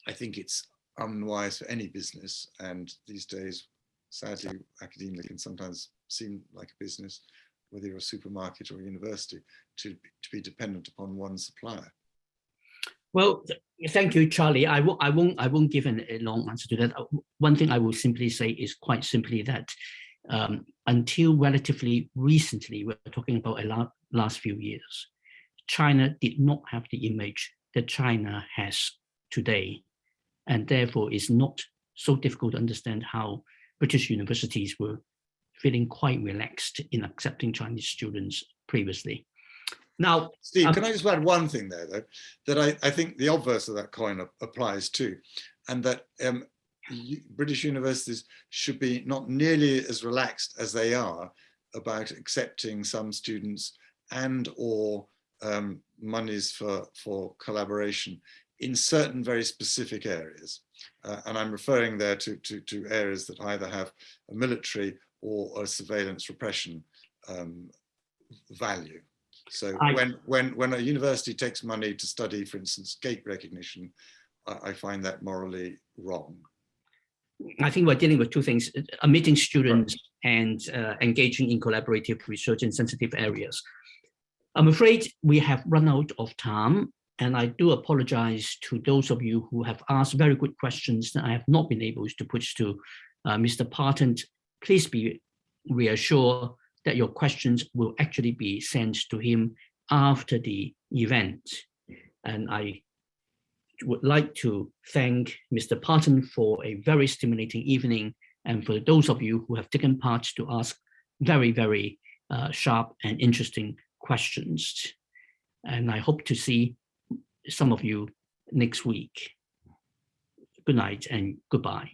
I think it's unwise for any business, and these days, sadly, academia can sometimes seem like a business, whether you're a supermarket or a university, to to be dependent upon one supplier. Well, thank you, Charlie. I won't, I won't, I won't give an, a long answer to that. Uh, one thing I will simply say is quite simply that um, until relatively recently, we're talking about a la last few years, China did not have the image that China has today, and therefore is not so difficult to understand how British universities were feeling quite relaxed in accepting Chinese students previously. Now, Steve, um, can I just add one thing there, though, that I, I think the obverse of that coin applies too, and that um, British universities should be not nearly as relaxed as they are about accepting some students and or um, monies for, for collaboration in certain very specific areas. Uh, and I'm referring there to, to, to, areas that either have a military or a surveillance repression um, value. So I- when, when, when a university takes money to study, for instance, gait recognition, I, I find that morally wrong. I think we're dealing with two things, uh, admitting students and uh, engaging in collaborative research in sensitive areas. I'm afraid we have run out of time, and I do apologize to those of you who have asked very good questions that I have not been able to put to uh, Mr. Parton. Please be reassured that your questions will actually be sent to him after the event. And I would like to thank Mr. Parton for a very stimulating evening and for those of you who have taken part to ask very, very uh, sharp and interesting questions. And I hope to see some of you next week. Good night and goodbye.